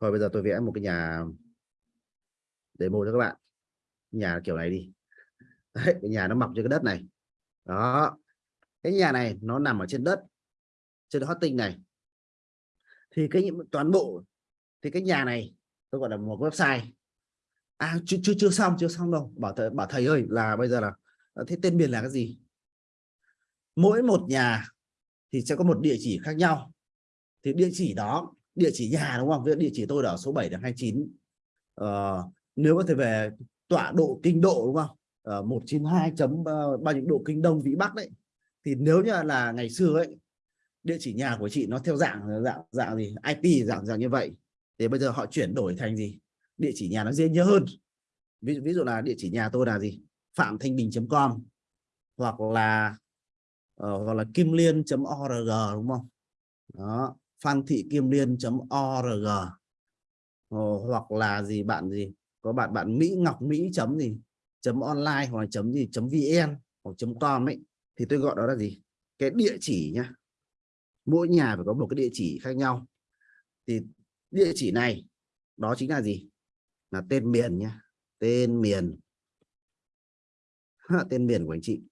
Thôi bây giờ tôi vẽ một cái nhà demo cho các bạn. Nhà kiểu này đi. Đấy, cái nhà nó mọc trên cái đất này. Đó. Cái nhà này nó nằm ở trên đất trên hosting này. Thì cái toàn bộ thì cái nhà này tôi gọi là một website. À chưa chưa chưa xong chưa xong đâu. Bảo thầy bảo thầy ơi là bây giờ là à, thế tên miền là cái gì? Mỗi một nhà thì sẽ có một địa chỉ khác nhau. Thì địa chỉ đó địa chỉ nhà đúng không? Ví dụ địa chỉ tôi ở số 7 đến 29. uh, nếu có thể về tọa độ kinh độ đúng không? Ờ, ở 192 chấm ờ, bao nhiêu độ kinh đông vĩ bắc đấy. Thì nếu như là ngày xưa ấy địa chỉ nhà của chị nó theo dạng dạng dạng gì? IP dạng dạng như vậy. Thì bây giờ họ chuyển đổi thành gì? Địa chỉ nhà nó dễ nhớ hơn. Ví dụ ví dụ là địa chỉ nhà tôi là gì? phạm thanh bình.com hoặc là uh, hoặc là kim liên.org đúng không? Đó phan thị kim liên.org uh, hoặc là gì bạn gì? Có bạn bạn mỹ ngọc, mỹ chấm gì? Chấm online hoặc là chấm gì? Chấm vn hoặc chấm com ấy. Thì tôi gọi đó là gì? Cái địa chỉ nhá. Mỗi nhà phải có một cái địa chỉ khác nhau. Thì địa chỉ này, đó chính là gì? Là tên miền nhá. Tên miền. Tên miền của anh chị.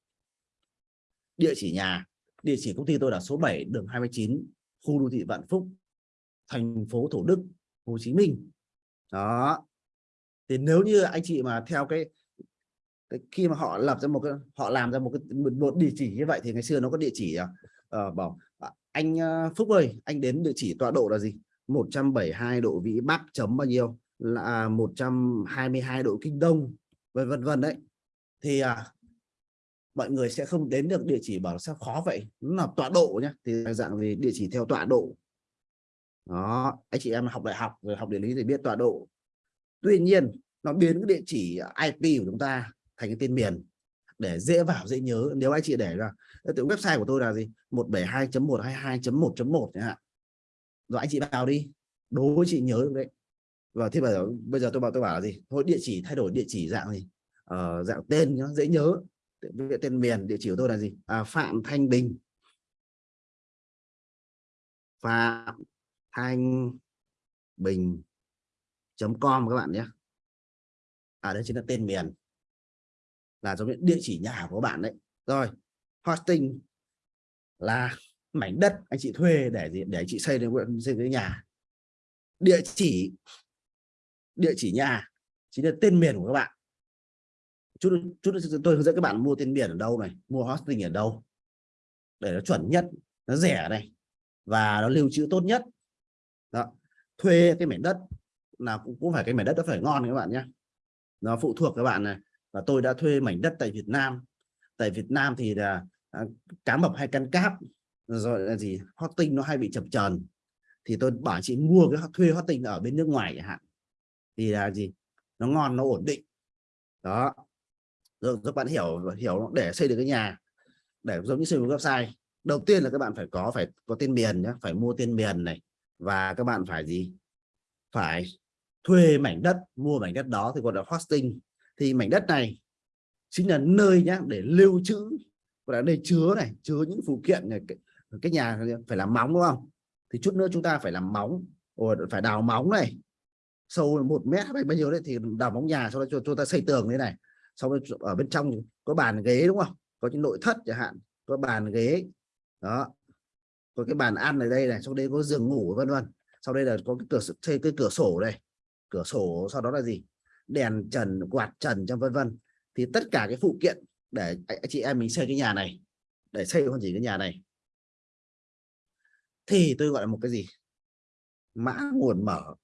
Địa chỉ nhà. Địa chỉ công ty tôi là số 7 đường 29 khu đô thị Vạn Phúc, thành phố Thủ Đức, Hồ Chí Minh. Đó thì nếu như anh chị mà theo cái, cái khi mà họ lập ra một cái họ làm ra một cái một, một địa chỉ như vậy thì ngày xưa nó có địa chỉ uh, bảo à, anh ờ, Phúc ơi anh đến địa chỉ tọa độ là gì? 172 độ vĩ Bắc chấm bao nhiêu? Là à, 122 độ kinh đông. Vân vân vân đấy. Thì à, mọi người sẽ không đến được địa chỉ bảo sao khó vậy? Nó là tọa độ nhé thì dạng về địa chỉ theo tọa độ. Đó anh chị em học đại học rồi học địa lý thì biết tọa độ tuy nhiên nó biến cái địa chỉ IP của chúng ta thành cái tên miền để dễ vào dễ nhớ. Nếu anh chị để ra tự website của tôi là gì? 172.122.1.1 chẳng hạn. Rồi anh chị vào đi đố với chị nhớ được đấy. Và thế bây giờ bây giờ tôi bảo tôi bảo là gì? Thôi địa chỉ thay đổi địa chỉ dạng gì? Ờ, dạng tên nó dễ nhớ. Tên miền địa chỉ của tôi là gì? À, phạm thanh bình. Phạm thanh bình com các bạn nhé. À đây chính là tên miền. Là giống như địa chỉ nhà của bạn đấy. Rồi, hosting là mảnh đất anh chị thuê để gì? Để anh chị xây lên xây cái nhà. Địa chỉ địa chỉ nhà chính là tên miền của các bạn. Chút chút tôi hướng dẫn các bạn mua tên miền ở đâu này, mua hosting ở đâu. Để nó chuẩn nhất, nó rẻ này, và nó lưu trữ tốt nhất. Đó, thuê cái mảnh đất là cũng, cũng phải cái mảnh đất nó phải ngon các bạn nhé. Nó phụ thuộc các bạn này và tôi đã thuê mảnh đất tại Việt Nam. Tại Việt Nam thì là à, cá mập hay căn cáp rồi là gì hot tinh nó hay bị chập chờn. Thì tôi bảo chị mua cái thuê hot tinh ở bên nước ngoài chẳng hạn. Thì là gì nó ngon nó ổn định. Đó. Rồi các bạn hiểu hiểu để xây được cái nhà để giống như xây một website. Đầu tiên là các bạn phải có phải có tên miền nhé phải mua tên miền này. Và các bạn phải gì? Phải thuê mảnh đất mua mảnh đất đó thì gọi là hosting. Thì mảnh đất này chính là nơi nhá để lưu trữ gọi là nơi chứa này chứa những phụ kiện này cái, cái nhà phải làm móng đúng không? Thì chút nữa chúng ta phải làm móng rồi phải đào móng này. Sâu một mét hay bao nhiêu đấy thì đào móng nhà sau đó cho chúng ta xây tường thế này. Sau đó ở bên trong có bàn ghế đúng không? Có những nội thất chẳng hạn có bàn ghế. Đó. Có cái bàn ăn ở đây này sau đây có giường ngủ vân vân. Sau đây là có cái cửa xây cái cửa sổ đây cửa sổ sau đó là gì? Đèn trần, quạt trần trong vân vân. Thì tất cả cái phụ kiện để chị em mình xây cái nhà này, để xây hoàn chỉnh cái nhà này. Thì tôi gọi là một cái gì? Mã nguồn mở.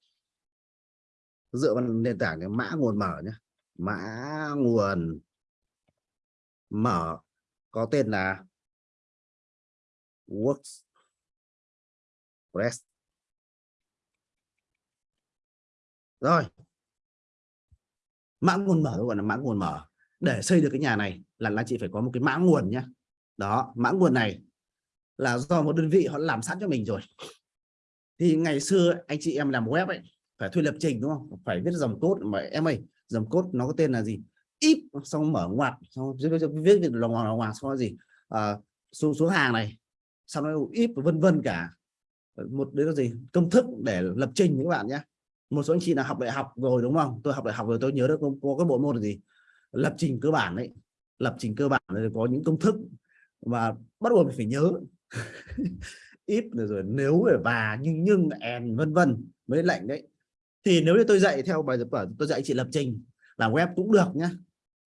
Dựa vào nền tảng cái mã nguồn mở nhé mã nguồn mở có tên là WordPress rồi. Mã nguồn mở gọi là mã nguồn mở. Để xây được cái nhà này là là chị phải có một cái mã nguồn nhé đó mã nguồn này là do một đơn vị họ làm sẵn cho mình rồi. Thì ngày xưa anh chị em làm web ấy phải thuê lập trình đúng không? Phải viết dòng cốt mà em ơi dòng cốt nó có tên là gì? Ít xong mở ngoặc xong viết viết lòng hoàng hoàng xong gì? À, xuống xuống hàng này xong nó ít vân vân cả. Một đấy là gì? Công thức để lập trình các bạn nhé một số anh chị là học đại học rồi đúng không? Tôi học đại học rồi tôi nhớ được có, có cái bộ môn là gì? Lập trình cơ bản đấy. Lập trình cơ bản là có những công thức mà bắt buộc phải nhớ. Ít rồi nếu và nhưng nhưng and vân vân mới lệnh đấy. Thì nếu như tôi dạy theo bài tập tôi dạy chị lập trình làm web cũng được nhá.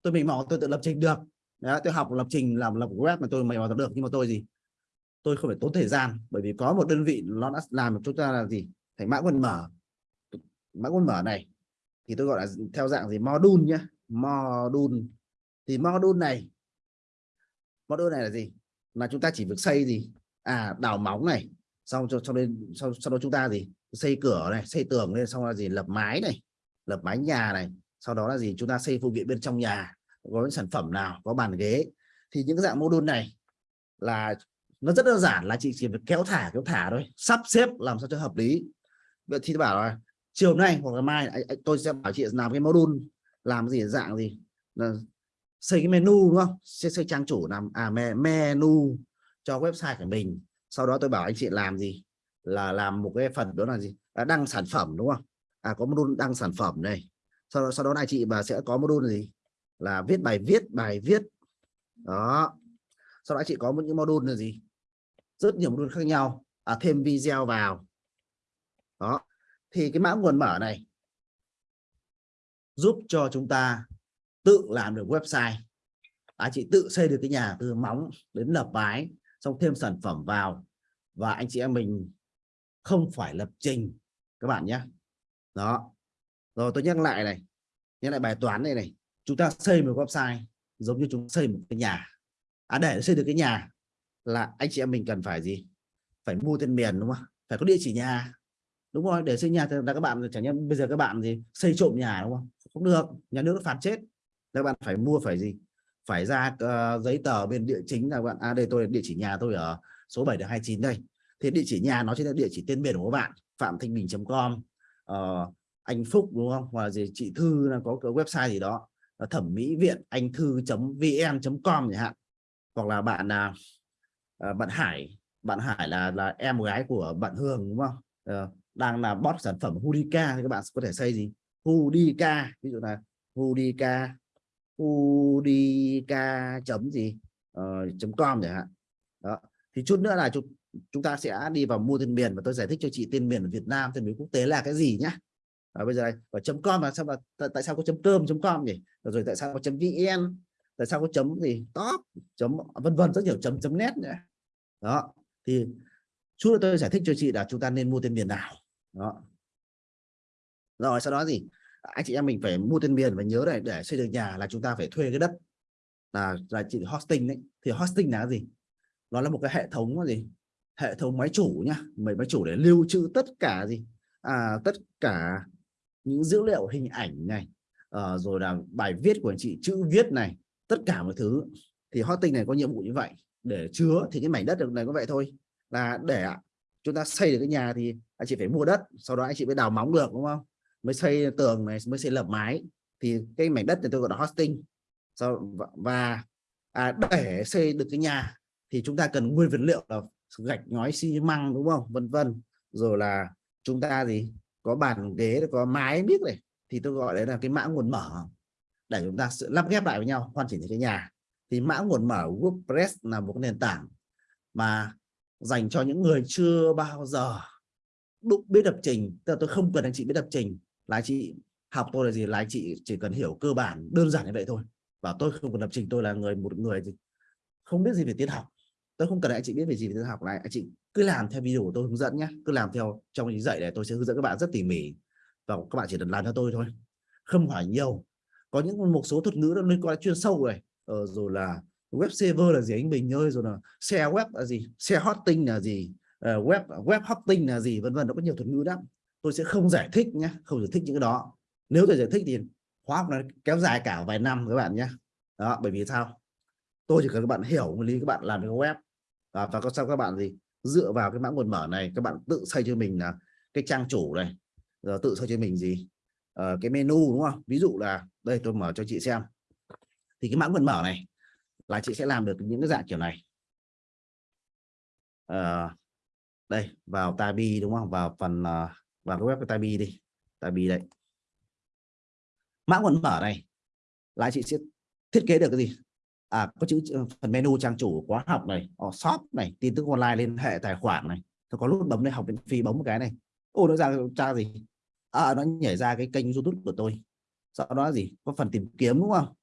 Tôi mình mò tôi tự lập trình được. Đấy, tôi học lập trình làm lập web mà tôi mày mò được. Nhưng mà tôi gì? Tôi không phải tốn thời gian bởi vì có một đơn vị nó đã làm cho chúng ta là gì? Thành mã nguồn mở mã nguồn mở này thì tôi gọi là theo dạng gì? Module nhé module. Thì module này module này là gì? Là chúng ta chỉ việc xây gì? À đào móng này xong cho xong lên sau, sau đó chúng ta gì? Xây cửa này xây tường lên xong là gì? Lập mái này lập mái nhà này sau đó là gì? Chúng ta xây phụ kiện bên trong nhà có những sản phẩm nào có bàn ghế. Thì những cái dạng module này là nó rất đơn giản là chị chỉ việc kéo thả kéo thả thôi. Sắp xếp làm sao cho hợp lý. Vậy thì bảo là chiều nay hoặc là mai tôi sẽ bảo chị làm cái module làm gì dạng gì? Là xây cái menu đúng không? Xây, xây trang chủ làm à menu cho website của mình. Sau đó tôi bảo anh chị làm gì? Là làm một cái phần đó là gì? Là đăng sản phẩm đúng không? À có module đăng sản phẩm này. Sau đó sau đó này chị và sẽ có module gì? Là viết bài viết bài viết. Đó. Sau đó chị có một những module là gì? Rất nhiều module khác nhau. À, thêm video vào. Đó thì cái mã nguồn mở này giúp cho chúng ta tự làm được website. Anh chị tự xây được cái nhà từ móng đến lập mái xong thêm sản phẩm vào. Và anh chị em mình không phải lập trình, các bạn nhé. Đó. Rồi tôi nhắc lại này, nhắc lại bài toán này này. Chúng ta xây một website giống như chúng xây một cái nhà. À để xây được cái nhà là anh chị em mình cần phải gì? Phải mua tên miền, đúng không? Phải có địa chỉ nhà đúng rồi để xây nhà thì là các bạn chẳng nhẽ bây giờ các bạn gì xây trộm nhà đúng không? Không được nhà nước phạt chết. Các bạn phải mua phải gì? Phải ra uh, giấy tờ bên địa chính là bạn à đây tôi địa chỉ nhà tôi ở số 7 được 29 đây. Thì địa chỉ nhà nó chính là địa chỉ tên miền của các bạn phạm thanh bình.com uh, ờ, anh Phúc đúng không? Hoặc là gì chị Thư là có cái website gì đó thẩm mỹ viện anh thư.vn.com chẳng hạn. Hoặc là bạn uh, bạn Hải bạn Hải là là em gái của bạn Hương đúng không? Uh, đang là bot sản phẩm Hudika thì các bạn có thể xây gì? Hudika ví dụ là Hudika Hudika chấm gì? Uh, chấm com chẳng hạn. Đó thì chút nữa là chúng chúng ta sẽ đi vào mua tên miền và tôi giải thích cho chị tên miền ở Việt Nam tên miền quốc tế là cái gì nhá. Và bây giờ này và chấm com là sao mà tại sao có chấm cơm chấm com nhỉ? Rồi tại sao có chấm vn? Tại sao có chấm gì? Top chấm vân vân rất nhiều chấm chấm net nữa đó thì chút nữa tôi giải thích cho chị là chúng ta nên mua tên miền nào đó. Rồi sau đó gì anh chị em mình phải mua tên miền và nhớ này để xây dựng nhà là chúng ta phải thuê cái đất là là chị hosting đấy. Thì hosting là gì? Nó là một cái hệ thống gì? Hệ thống máy chủ nhá. Mấy máy chủ để lưu trữ tất cả gì? À, tất cả những dữ liệu hình ảnh này à, rồi là bài viết của anh chị chữ viết này tất cả mọi thứ. Thì hosting này có nhiệm vụ như vậy. Để chứa thì cái mảnh đất được này có vậy thôi. Là để chúng ta xây được cái nhà thì anh chị phải mua đất sau đó anh chị mới đào móng được đúng không? Mới xây tường này mới xây lợp mái. Thì cái mảnh đất này tôi gọi là hosting. Sau và à, để xây được cái nhà thì chúng ta cần nguyên vật liệu là gạch ngói xi măng đúng không? Vân vân. Rồi là chúng ta gì có bàn ghế có mái biết này. Thì tôi gọi đấy là cái mã nguồn mở. Để chúng ta lắp ghép lại với nhau hoàn chỉnh cái nhà. Thì mã nguồn mở WordPress là một nền tảng mà dành cho những người chưa bao giờ đúc biết lập trình tức là tôi không cần anh chị biết lập trình. Là anh chị học tôi là gì là anh chị chỉ cần hiểu cơ bản đơn giản như vậy thôi. Và tôi không cần lập trình tôi là người một người gì không biết gì về tiến học. Tôi không cần anh chị biết về gì về tiến học này anh chị cứ làm theo video của tôi hướng dẫn nhé cứ làm theo trong những dạy này tôi sẽ hướng dẫn các bạn rất tỉ mỉ. Và các bạn chỉ cần làm theo tôi thôi. Không hỏi nhiều. Có những một số thuật ngữ nó liên quan chuyên sâu rồi ờ, rồi là web server là gì anh Bình ơi rồi là share web là gì share hosting là gì uh, web web hosting là gì vân vân nó có nhiều thuật ngữ lắm. Tôi sẽ không giải thích nhé không giải thích những cái đó. Nếu tôi giải thích thì khóa học nó kéo dài cả vài năm các bạn nhé đó bởi vì sao? Tôi chỉ cần các bạn hiểu nguyên lý các bạn làm cái web. Và, và có sao các bạn gì? Dựa vào cái mã nguồn mở này các bạn tự xây cho mình là cái trang chủ này rồi tự xây cho mình gì? Ờ, cái menu đúng không? Ví dụ là đây tôi mở cho chị xem. Thì cái mã nguồn mở này là chị sẽ làm được những cái dạng kiểu này. Uh, đây, vào tabi đúng không? Vào phần ờ, vào cái web của tabi đi. Tabi đây. Mã nguồn mở này. Là chị sẽ thiết kế được cái gì? À có chữ phần menu trang chủ khóa học này ờ, shop này, tin tức online liên hệ tài khoản này. Tôi có nút bấm lên học miễn phí bấm một cái này. Ô, nó ra, tra gì? À nó nhảy ra cái kênh youtube của tôi. Sau đó gì? Có phần tìm kiếm, đúng không?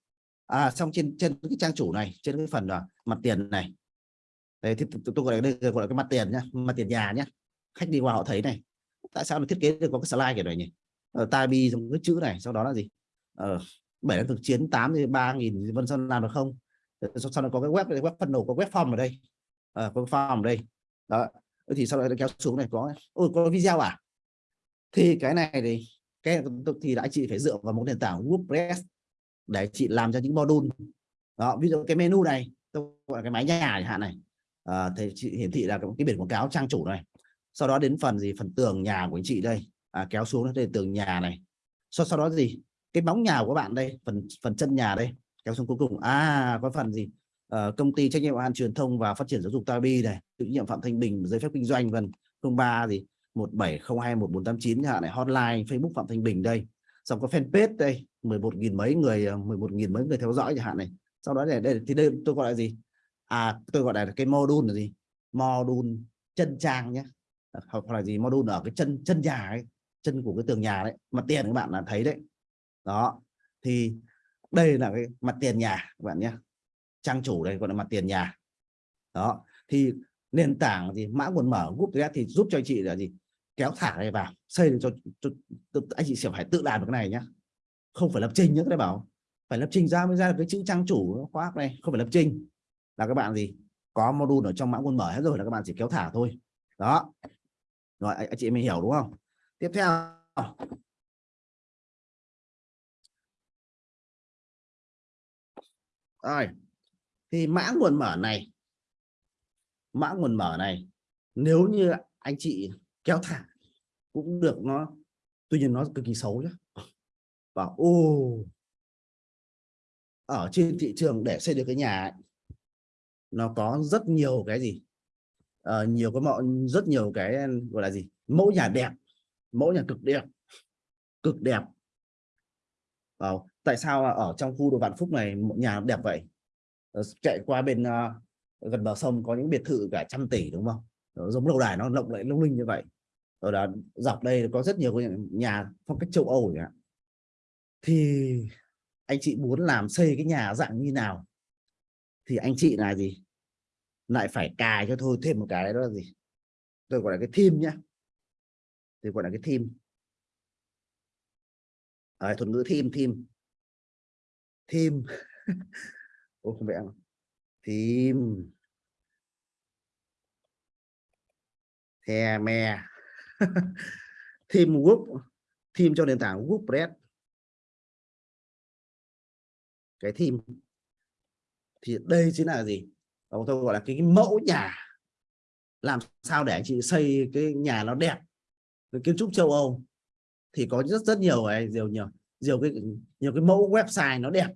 À xong trên trên cái trang chủ này, trên cái phần là mặt tiền này đây thì tôi gọi là đây gọi là cái mặt tiền nhá mặt tiền nhà nhá. Khách đi qua họ thấy này tại sao nó thiết kế được có cái slide kiểu này nhỉ? Ờ, ở tabi bi trong cái chữ này sau đó là gì? Ờ, bảy thực chiến 8 thì ba nghìn vân sơn làm được không? Ờ, sau, sau đó có cái web web phần đầu có web form ở đây. À, có form ở đây. Đó ừ, thì sau đó kéo xuống này có ôi có video à? Thì cái này thì cái thì đã chị phải dựa vào một nền tảng WordPress để chị làm cho những module. Đó ví dụ cái menu này tôi gọi là cái máy nhà chẳng hạn này. Ờ, à, thì chị hiển thị là cái biển quảng cáo trang chủ này. Sau đó đến phần gì? Phần tường nhà của anh chị đây. À, kéo xuống đây tường nhà này. Sau sau đó gì? Cái bóng nhà của bạn đây phần phần chân nhà đây kéo xuống cuối cùng. À có phần gì? À, công ty trách nhiệm an hạn truyền thông và phát triển giáo dục Tabi này tự nhiệm Phạm Thanh Bình giấy phép kinh doanh vân 03 gì? 17021489 chẳng hạn này hotline Facebook Phạm Thanh Bình đây. Xong có fanpage đây 11.000 mấy người ờ, 11.000 mấy người theo dõi chẳng hạn này. Sau đó này đây thì đây tôi gọi là gì? À tôi gọi là cái module là gì? Module chân trang nhé. Ờ, hoặc là gì? Module ở cái chân chân nhà ấy chân của cái tường nhà đấy. Mặt tiền các bạn là thấy đấy. Đó. Thì đây là cái mặt tiền nhà các bạn nhé. Trang chủ đây gọi là mặt tiền nhà. Đó. Thì nền tảng gì? Mã nguồn mở group thì giúp cho anh chị là gì? Kéo thả này vào xây được cho, cho, cho anh chị sẽ phải tự làm được cái này nhá không phải lập trình nhé bạn bảo. Phải lập trình ra mới ra được cái chữ trang chủ khóa này. Không phải lập trình là các bạn gì? Có module ở trong mã nguồn mở hết rồi là các bạn chỉ kéo thả thôi. Đó. Rồi anh, chị mình hiểu đúng không? Tiếp theo. Rồi. Thì mã nguồn mở này mã nguồn mở này nếu như anh chị kéo thả cũng được nó tuy nhiên nó cực kỳ xấu nhé và ô ở trên thị trường để xây được cái nhà ấy, nó có rất nhiều cái gì? Uh, nhiều cái mọi rất nhiều cái gọi là gì? Mẫu nhà đẹp mẫu nhà cực đẹp cực đẹp. Vào tại sao ở trong khu đồ Vạn Phúc này một nhà đẹp vậy? Ờ, chạy qua bên uh, gần bờ sông có những biệt thự cả trăm tỷ đúng không? Đó, giống lâu đài nó lộng lẫy lung linh như vậy. Rồi đó dọc đây có rất nhiều nhà phong cách châu Âu nhỉ thì anh chị muốn làm xây cái nhà dạng như nào? Thì anh chị là gì? Lại phải cài cho thôi thêm một cái đó là gì? Tôi gọi là cái theme nhá. Tôi gọi là cái theme. À, thuật ngữ theme theme. Theme. Ô không vẽ theme. The me. Theme group. Theme cho nền tảng WordPress cái theme thì đây chính là gì? Tôi gọi là cái, cái mẫu nhà. Làm sao để anh chị xây cái nhà nó đẹp? Cái kiến trúc châu Âu. Thì có rất rất nhiều ấy, nhiều nhiều nhiều cái nhiều cái mẫu website nó đẹp.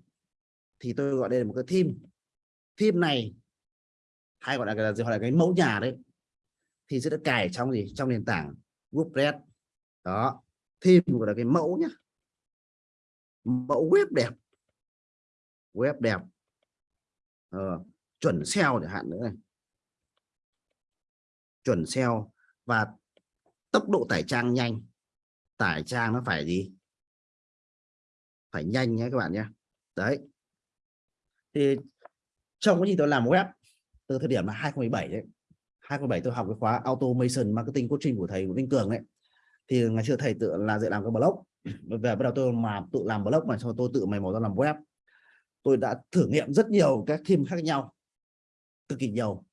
Thì tôi gọi đây là một cái theme. Theme này hay gọi là cái gọi là cái mẫu nhà đấy. Thì sẽ được cài trong gì? Trong nền tảng WordPress đó. Theme gọi là cái mẫu nhá. Mẫu web đẹp. Web đẹp uh, chuẩn SEO chẳng hạn nữa này. Chuẩn SEO và tốc độ tải trang nhanh. Tải trang nó phải gì? Phải nhanh nhé các bạn nhé. Đấy. Thì trong cái gì tôi làm web từ thời điểm là 2017 đấy 2017 tôi học cái khóa automation marketing coaching của thầy Nguyễn Vinh Cường đấy thì ngày xưa thầy tự là dạy làm cái blog. Về bắt đầu tôi mà tự làm blog mà sau tôi tự mày mò ra làm web tôi đã thử nghiệm rất nhiều các team khác nhau cực kỳ nhiều.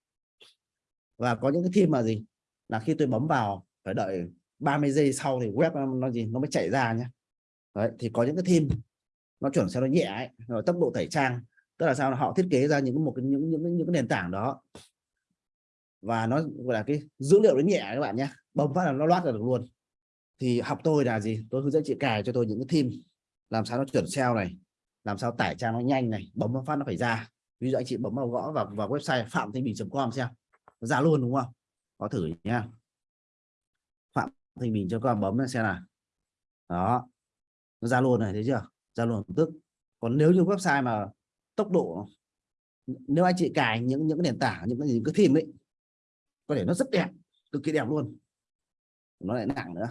Và có những cái team mà gì? Là khi tôi bấm vào phải đợi 30 giây sau thì web nó, gì? Nó mới chạy ra nhé Đấy, thì có những cái team nó chuẩn sao nó nhẹ ấy, rồi tốc độ tẩy trang. Tức là sao? Họ thiết kế ra những một cái những những những cái nền tảng đó. Và nó gọi là cái dữ liệu nó nhẹ các bạn nhé bấm phát là nó loát ra được luôn. Thì học tôi là gì? Tôi hướng dẫn chị cài cho tôi những cái team làm sao nó chuẩn SEO này làm sao tải trang nó nhanh này, bấm phát nó phải ra. Ví dụ anh chị bấm vào gõ vào vào website phạm thanh bình.com xem. Nó ra luôn đúng không? Có thử nha phạm thanh bình.com bấm xem nào. Đó. Nó ra luôn này, thấy chưa? Ra luôn tức. Còn nếu như website mà tốc độ, nếu anh chị cài những những nền tảng, những cái gì cứ thêm ấy, có thể nó rất đẹp, cực kỳ đẹp luôn. Nó lại nặng nữa.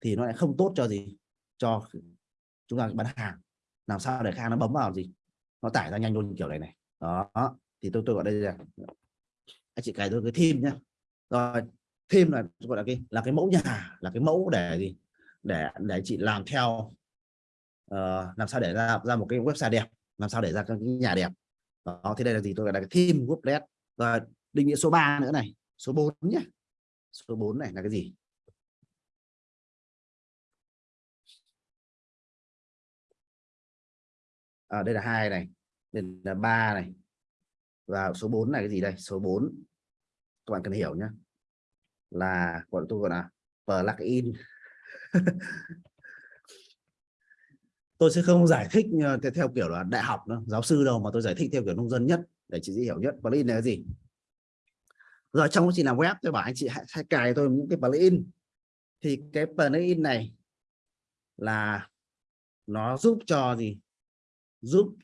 Thì nó lại không tốt cho gì? Cho chúng ta bán hàng làm sao để khách nó bấm vào gì? Nó tải ra nhanh luôn kiểu này này. Đó thì tôi tôi gọi đây là anh chị cài tôi cái thêm nhá. Rồi thêm là gọi là cái là cái mẫu nhà là cái mẫu để gì? Để để chị làm theo. Uh, làm sao để ra ra một cái website đẹp làm sao để ra cái nhà đẹp. Đó thì đây là gì? Tôi gọi là cái theme wordpress và định nghĩa số 3 nữa này. Số 4 nhé số 4 này là cái gì? À, đây là hai này đây là ba này và số 4 này cái gì đây? Số 4 các bạn cần hiểu nhé là gọi tôi gọi là plugin tôi sẽ không giải thích ờ, theo kiểu là đại học nữa, giáo sư đâu mà tôi giải thích theo kiểu nông dân nhất để chị dễ hiểu nhất. Plugin là cái gì? Rồi trong quá trình làm web tôi bảo anh chị hãy, hãy cài tôi những cái plugin thì cái plugin này là nó giúp cho gì? Giúp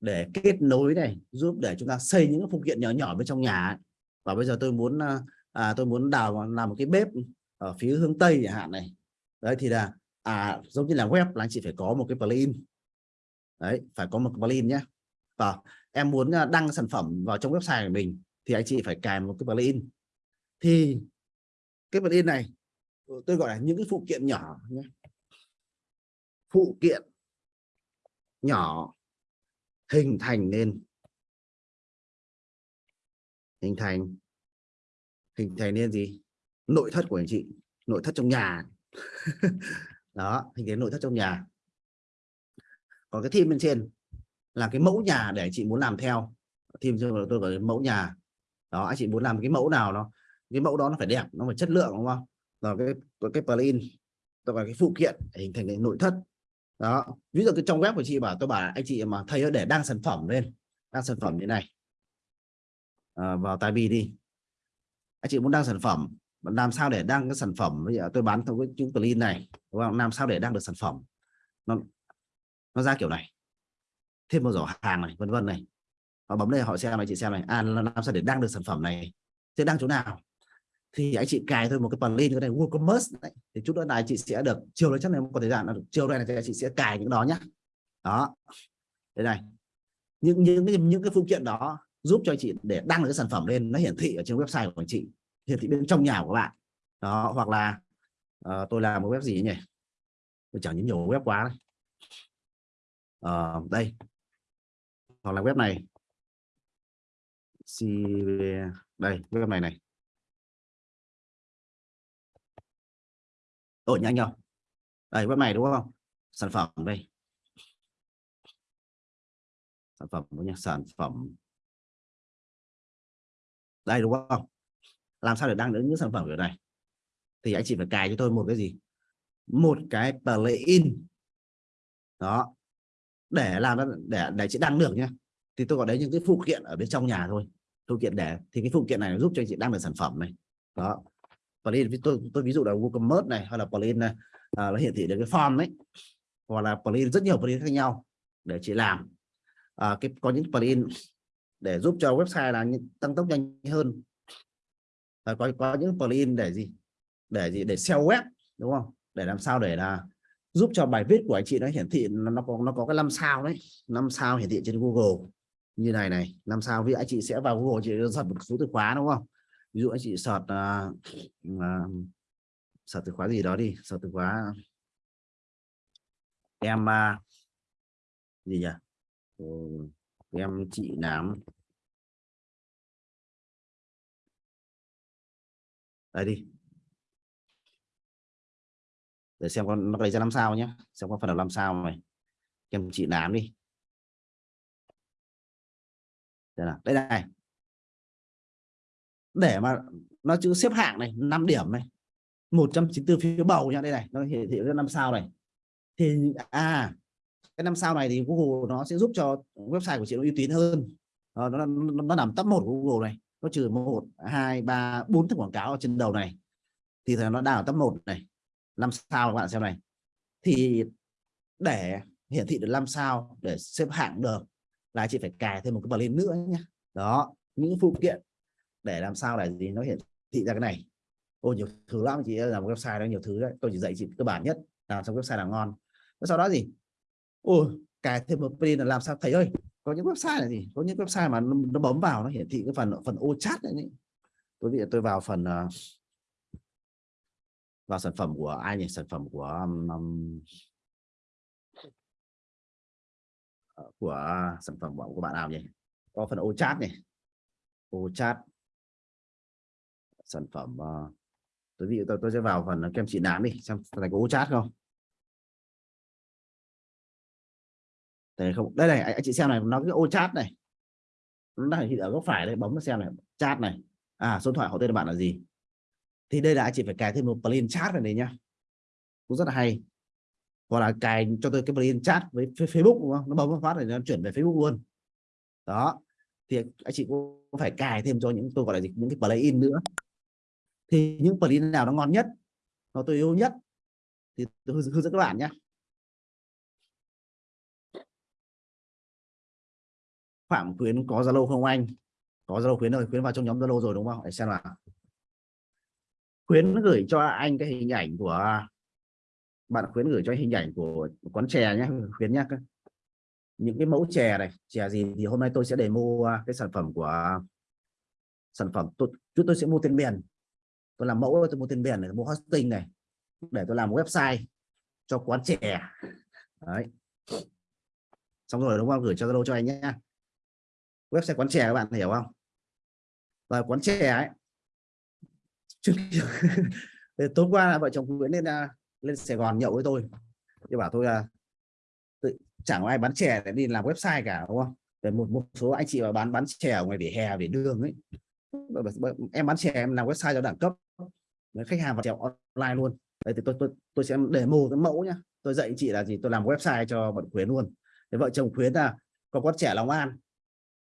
để kết nối này giúp để chúng ta xây những phụ kiện nhỏ nhỏ bên trong nhà ấy. và bây giờ tôi muốn à, à tôi muốn đào làm một cái bếp ở phía hướng tây chẳng hạn này. Đấy thì là à giống như là web là anh chị phải có một cái plugin. Đấy phải có một plugin nhé. Và em muốn à, đăng sản phẩm vào trong website của mình thì anh chị phải cài một cái plugin. Thì cái plugin này tôi gọi là những cái phụ kiện nhỏ nhé. Phụ kiện nhỏ hình thành nên. Hình thành. Hình thành nên gì? Nội thất của anh chị, nội thất trong nhà. Đó, hình thành nội thất trong nhà. Còn cái theme bên trên là cái mẫu nhà để chị muốn làm theo. Theme tôi gọi mẫu nhà. Đó, anh chị muốn làm cái mẫu nào nó, cái mẫu đó nó phải đẹp, nó phải chất lượng, đúng không? Rồi cái cái plugin tôi cái phụ kiện để hình thành cái nội thất đó ví dụ cái trong web của chị bảo tôi bảo anh chị mà thấy để đăng sản phẩm lên đăng sản phẩm như này. À, vào tài bi đi. Anh chị muốn đăng sản phẩm làm sao để đăng cái sản phẩm? Bây giờ tôi bán theo cái chữ plugin này đúng không? Làm sao để đăng được sản phẩm? Nó nó ra kiểu này. Thêm một giỏ hàng này vân vân này. Họ bấm đây họ xem này chị xem này. À làm sao để đăng được sản phẩm này? Thế đăng chỗ nào? Thì anh chị cài thôi một cái plugin cái này WooCommerce đấy. thì chút nữa này chị sẽ được chiều nay chắc là có thời gian là chiều đây là chị sẽ cài những đó nhá. Đó. Đây này. Những những những, những cái phụ kiện đó giúp cho anh chị để đăng cái sản phẩm lên nó hiển thị ở trên website của anh chị hiển thị bên trong nhà của bạn. Đó hoặc là uh, tôi làm một web gì nhỉ? Tôi chẳng những nhiều web quá đấy. Uh, đây. Hoặc là web này. Đây web này này. Ổn nhanh không đây, web này đúng không? Sản phẩm đây. Sản phẩm nhé sản phẩm. Đây, đúng không? Làm sao để đăng được những sản phẩm kiểu này? Thì anh chị phải cài cho tôi một cái gì? Một cái plugin. Đó. Để làm để để chị đăng được nhé thì tôi gọi đấy những cái phụ kiện ở bên trong nhà thôi. Phụ kiện để, thì cái phụ kiện này nó giúp cho anh chị đăng được sản phẩm này. Đó plugin tôi tôi ví dụ là WooCommerce này hay là plugin này à, nó hiển thị được cái form đấy hoặc là plugin rất nhiều plugin khác nhau để chị làm. À, cái có những plugin để giúp cho website là tăng tốc nhanh hơn. À, có có những plugin để gì? Để gì? Để SEO web đúng không? Để làm sao để là giúp cho bài viết của anh chị nó hiển thị nó, nó có nó có cái năm sao đấy năm sao hiển thị trên Google. Như này này năm sao vì anh chị sẽ vào Google chị search một số từ khóa đúng không? Ví dụ anh chị sọt uh, uh, sọt từ khóa gì đó đi sọt từ khóa em uh, gì nhỉ? Ừ, em chị nám. Đây đi. Để xem con nó lấy ra năm sao nhé xem có phần là năm sao này. Em chị nám đi. Đây, là, đây này để mà nó chữ xếp hạng này 5 điểm này 194 phiếu bầu nha đây này nó hiển thị năm sao này. Thì à cái năm sao này thì Google nó sẽ giúp cho website của chị nó uy tín hơn. Ờ, nó, nó, nó nằm top một của Google này nó trừ một hai ba bốn thức quảng cáo ở trên đầu này. Thì nó đang ở top một này năm sao các bạn xem này. Thì để hiển thị được năm sao để xếp hạng được là chị phải cài thêm một cái plugin nữa nhé đó những phụ kiện để làm sao để gì nó hiển thị ra cái này. Ôi nhiều thứ lắm chị làm website đó nhiều thứ đấy. Tôi chỉ dạy chị cơ bản nhất làm xong website là ngon. Sau đó gì? Ôi cài thêm một plugin là làm sao? Thầy ơi có những website là gì? Có những website mà nó, nó bấm vào nó hiển thị cái phần phần ô chat này tôi bị tôi vào phần uh, vào sản phẩm của ai nhỉ? Sản phẩm của um, của ờ, sản phẩm của, của bạn nào nhỉ? Có phần ô chat này ô chat sản phẩm uh, tôi ví dụ tôi tôi sẽ vào phần ờ, kem trị nám đi xem này có chat không. Đây không đây này anh chị xem này nó cái ô chat này. Nó đang hiện ở góc phải đây bấm nó xem này chat này. À số điện thoại họ tên bạn là gì? Thì đây là anh chị phải cài thêm một plugin chat này này nhá. Cũng rất là hay. Hoặc là cài cho tôi cái plugin chat với Facebook đúng không? Nó bấm phát này nó chuyển về Facebook luôn. Đó. Thì anh chị cũng phải cài thêm cho những tôi gọi là gì những cái plugin nữa thì những plugin nào nó ngon nhất, nó tôi yêu nhất, thì tôi hướng dẫn các bạn nhé Phạm Khuyến có Zalo không anh? Có Zalo Khuyến rồi Khuyến vào trong nhóm Zalo rồi đúng không? Để xem nào. Khuyến gửi cho anh cái hình ảnh của, bạn Khuyến gửi cho hình ảnh của quán chè nhé Khuyến nhé những cái mẫu chè này, chè gì thì hôm nay tôi sẽ để mua cái sản phẩm của, sản phẩm tôi chúng tôi sẽ mua tên miền tôi làm mẫu tôi mua tên miền này mua hosting này để tôi làm website cho quán trẻ. Đấy. Xong rồi đúng không? Gửi cho Zalo cho anh nhé. Website quán trẻ các bạn hiểu không? Rồi quán trẻ ấy. Tối qua vợ chồng Nguyễn lên à, lên Sài Gòn nhậu với tôi. Tôi bảo tôi là tự, chẳng có ai bán chè để đi làm website cả đúng không? Để một một số anh chị mà bán bán chè ở ngoài vỉa hè vỉa đường ấy em bán chè em làm website cho đẳng cấp. Đấy, khách hàng vào chè online luôn. Đấy thì tôi tôi tôi sẽ để mô cái mẫu nhá. Tôi dạy chị là gì? Tôi làm website cho bọn khuyến luôn. Để vợ chồng khuyến là có con trẻ Long An.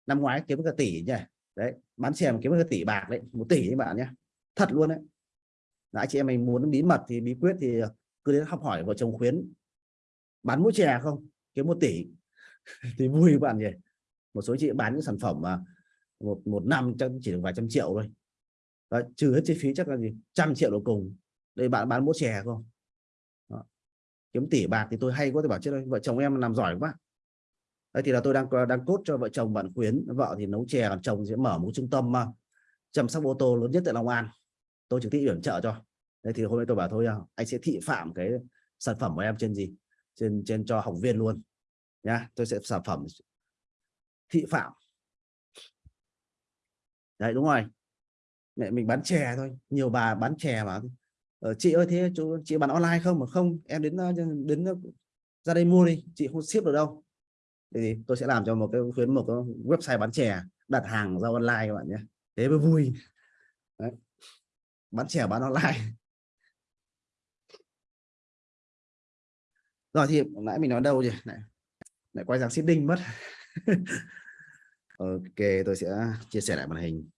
Năm ngoái kiếm cả tỷ nhỉ? Đấy bán chè kiếm cả tỷ bạc đấy một tỷ các bạn nhé thật luôn đấy. Anh chị em mình muốn bí mật thì bí quyết thì cứ đến học hỏi vợ chồng khuyến. Bán mũi chè không? Kiếm một tỷ. Thì vui các bạn nhỉ? Một số chị bán những sản phẩm mà một một năm chắc chỉ được vài trăm triệu thôi. Đó, trừ hết chi phí chắc là gì? Trăm triệu đầu cùng. Đây bạn bán mũi chè không? Đó. kiếm tỷ bạc thì tôi hay quá tôi bảo chứ đây vợ chồng em làm giỏi quá. Đấy thì là tôi đang đang cốt cho vợ chồng bạn khuyến. Vợ thì nấu chè còn chồng sẽ mở một trung tâm uh, chăm sóc ô tô lớn nhất tại Long An. Tôi trực tiếp yểm trợ cho. Đấy thì hôm nay tôi bảo thôi à, anh sẽ thị phạm cái sản phẩm của em trên gì? Trên trên cho học viên luôn. Nhá tôi sẽ sản phẩm thị phạm đấy đúng rồi. Mẹ mình bán chè thôi nhiều bà bán chè mà ờ, chị ơi thế chú chị bán online không mà không em đến đến ra đây mua đi chị không ship được đâu. Thì tôi sẽ làm cho một cái khuyến một cái website bán chè đặt hàng giao online các bạn nhé. Thế mới vui. Đấy. bán chè bán online. Rồi thì nãy mình nói đâu rồi lại, lại quay sang seeding mất. Ok tôi sẽ chia sẻ lại màn hình.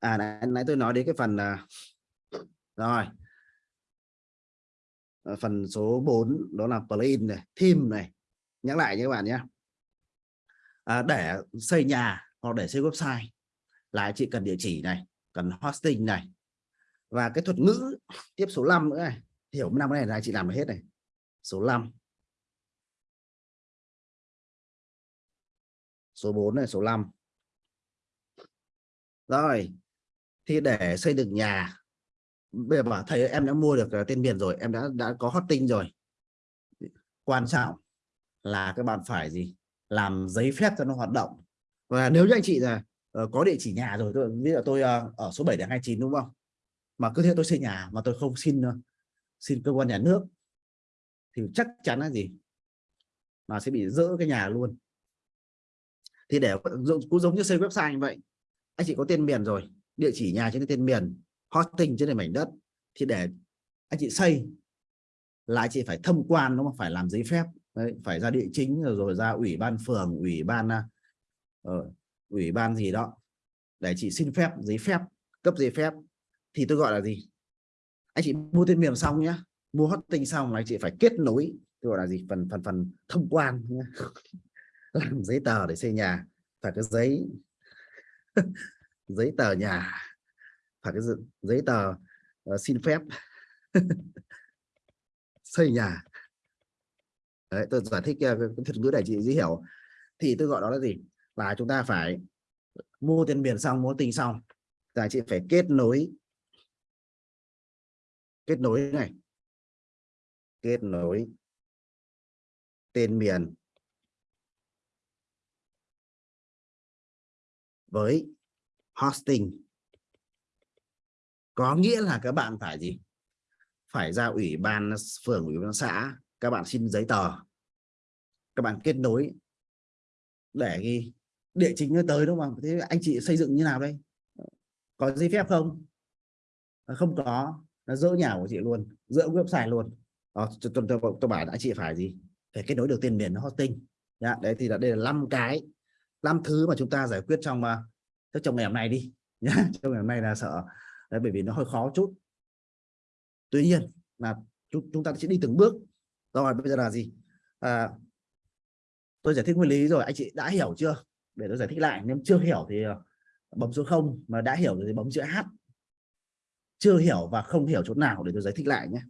À nãy, nãy tôi nói đến cái phần à, rồi. À, phần số 4 đó là plugin này theme này. Nhắc lại nhé các bạn nhé. À, để xây nhà hoặc để xây website là chị cần địa chỉ này cần hosting này. Và cái thuật ngữ tiếp số 5 nữa này. Hiểu năm này là chị làm hết này. Số 5 số 4 này số 5 rồi thì để xây được nhà bây giờ bảo thầy em đã mua được à, tên miền rồi em đã đã có hosting rồi. Quan trọng là các bạn phải gì? Làm giấy phép cho nó hoạt động. Và nếu như anh chị là uh, có địa chỉ nhà rồi tôi ví dụ tôi uh, ở số 7 đến 29 đúng không? Mà cứ thế tôi xây nhà mà tôi không xin uh, xin cơ quan nhà nước thì chắc chắn là gì? Mà sẽ bị dỡ cái nhà luôn. Thì để cũng giống như xây website như vậy anh chị có tên miền rồi địa chỉ nhà trên tên miền hosting trên mảnh đất thì để anh chị xây là anh chị phải thâm quan nó phải làm giấy phép Đấy, phải ra địa chính rồi, rồi ra ủy ban phường ủy ban uh, ủy ban gì đó để chị xin phép giấy phép cấp giấy phép. Thì tôi gọi là gì? Anh chị mua tên miền xong nhá mua hosting xong là anh chị phải kết nối tôi gọi là gì? Phần phần phần thông quan làm giấy tờ để xây nhà phải cái giấy. giấy tờ nhà. Và cái giấy tờ uh, xin phép. Xây nhà. Đấy, tôi giải thích uh, cái thuật ngữ để chị dễ hiểu. Thì tôi gọi đó là gì? Là chúng ta phải mua tiền biển xong mua tình xong là chị phải kết nối kết nối này. Kết nối tên miền với hosting. Có nghĩa là các bạn phải gì? Phải ra ủy ban phường ủy ban xã các bạn xin giấy tờ. Các bạn kết nối để ghi địa chính nó tới đúng không? Thế anh chị xây dựng như nào đây? Có giấy phép không? À, không có. Nó dỡ nhà của chị luôn dỡ website luôn. Đó, tôi, tôi, tôi, tôi bảo đã chị phải gì? Phải kết nối được tiền miền hosting. Dạ, đấy thì là đây là năm cái năm thứ mà chúng ta giải quyết trong à, uh, trong ngày hôm nay đi nhá trong ngày hôm nay là sợ đấy, bởi vì nó hơi khó chút. Tuy nhiên là chúng, chúng ta sẽ đi từng bước. Rồi bây giờ là gì? À, tôi giải thích nguyên lý rồi anh chị đã hiểu chưa? Để tôi giải thích lại nếu chưa hiểu thì ờ, bấm số 0 mà đã hiểu thì bấm chữ H. Chưa hiểu và không hiểu chỗ nào để tôi giải thích lại nhé.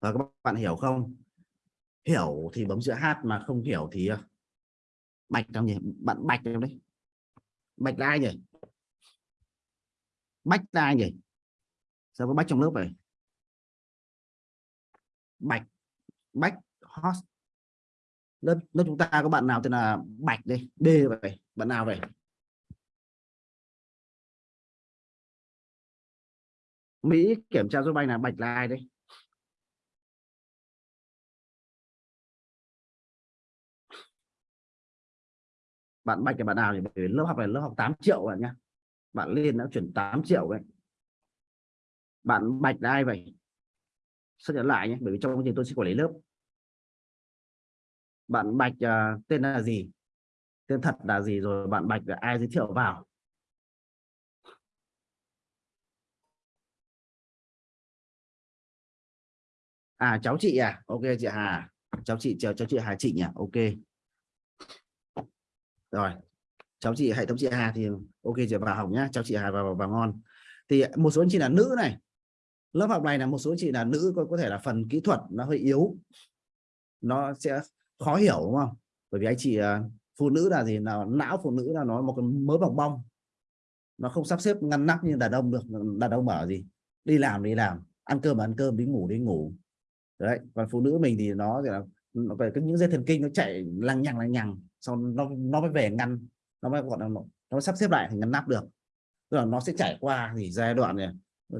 Và các bạn hiểu không? Hiểu thì bấm chữ H mà không hiểu thì ờ, bạch trong nhỉ? Bạn bạch trong đấy? Bạch là ai nhỉ? Bách là ai nhỉ? Sao có bách trong lớp này bạch, bách host. Lớp lớp chúng ta có bạn nào tên là bạch đây? B vậy, bạn nào vậy? Mỹ kiểm tra giúp anh là bạch là ai đây? Bạn bạch là bạn nào thì lớp học này lớp học 8 triệu bạn nhá. Bạn lên đã chuyển 8 triệu đấy. Bạn bạch là ai vậy? Xác nhận lại nhé bởi vì trong quá trình tôi sẽ quản lý lớp. Bạn bạch uh, tên là gì? Tên thật là gì rồi bạn bạch là ai giới thiệu vào? À cháu chị à? Ok chị Hà. Cháu chị cháu, cháu chị Hà chị nhỉ? Ok rồi. Cháu chị hệ thống chị Hà thì ok chị vào học nhá. Cháu chị Hà vào, vào ngon. Thì một số anh chị là nữ này. Lớp học này là một số chị là nữ có, có thể là phần kỹ thuật nó hơi yếu. Nó sẽ khó hiểu đúng không? Bởi vì anh chị à, phụ nữ là gì? Là não phụ nữ là nó một cái mớ bọc bong. Nó không sắp xếp ngăn nắp như đàn ông được. Đàn ông bảo gì? Đi làm đi làm. Ăn cơm ăn cơm đi ngủ đi ngủ. Đấy. Còn phụ nữ mình thì nó thì là về cái những dây thần kinh nó chạy lằng nhằng lằng nhằng sau nó nó mới về ngăn nó mới gọi là nó, nó sắp xếp lại thì ngăn nắp được. Tức là nó sẽ trải qua thì giai đoạn này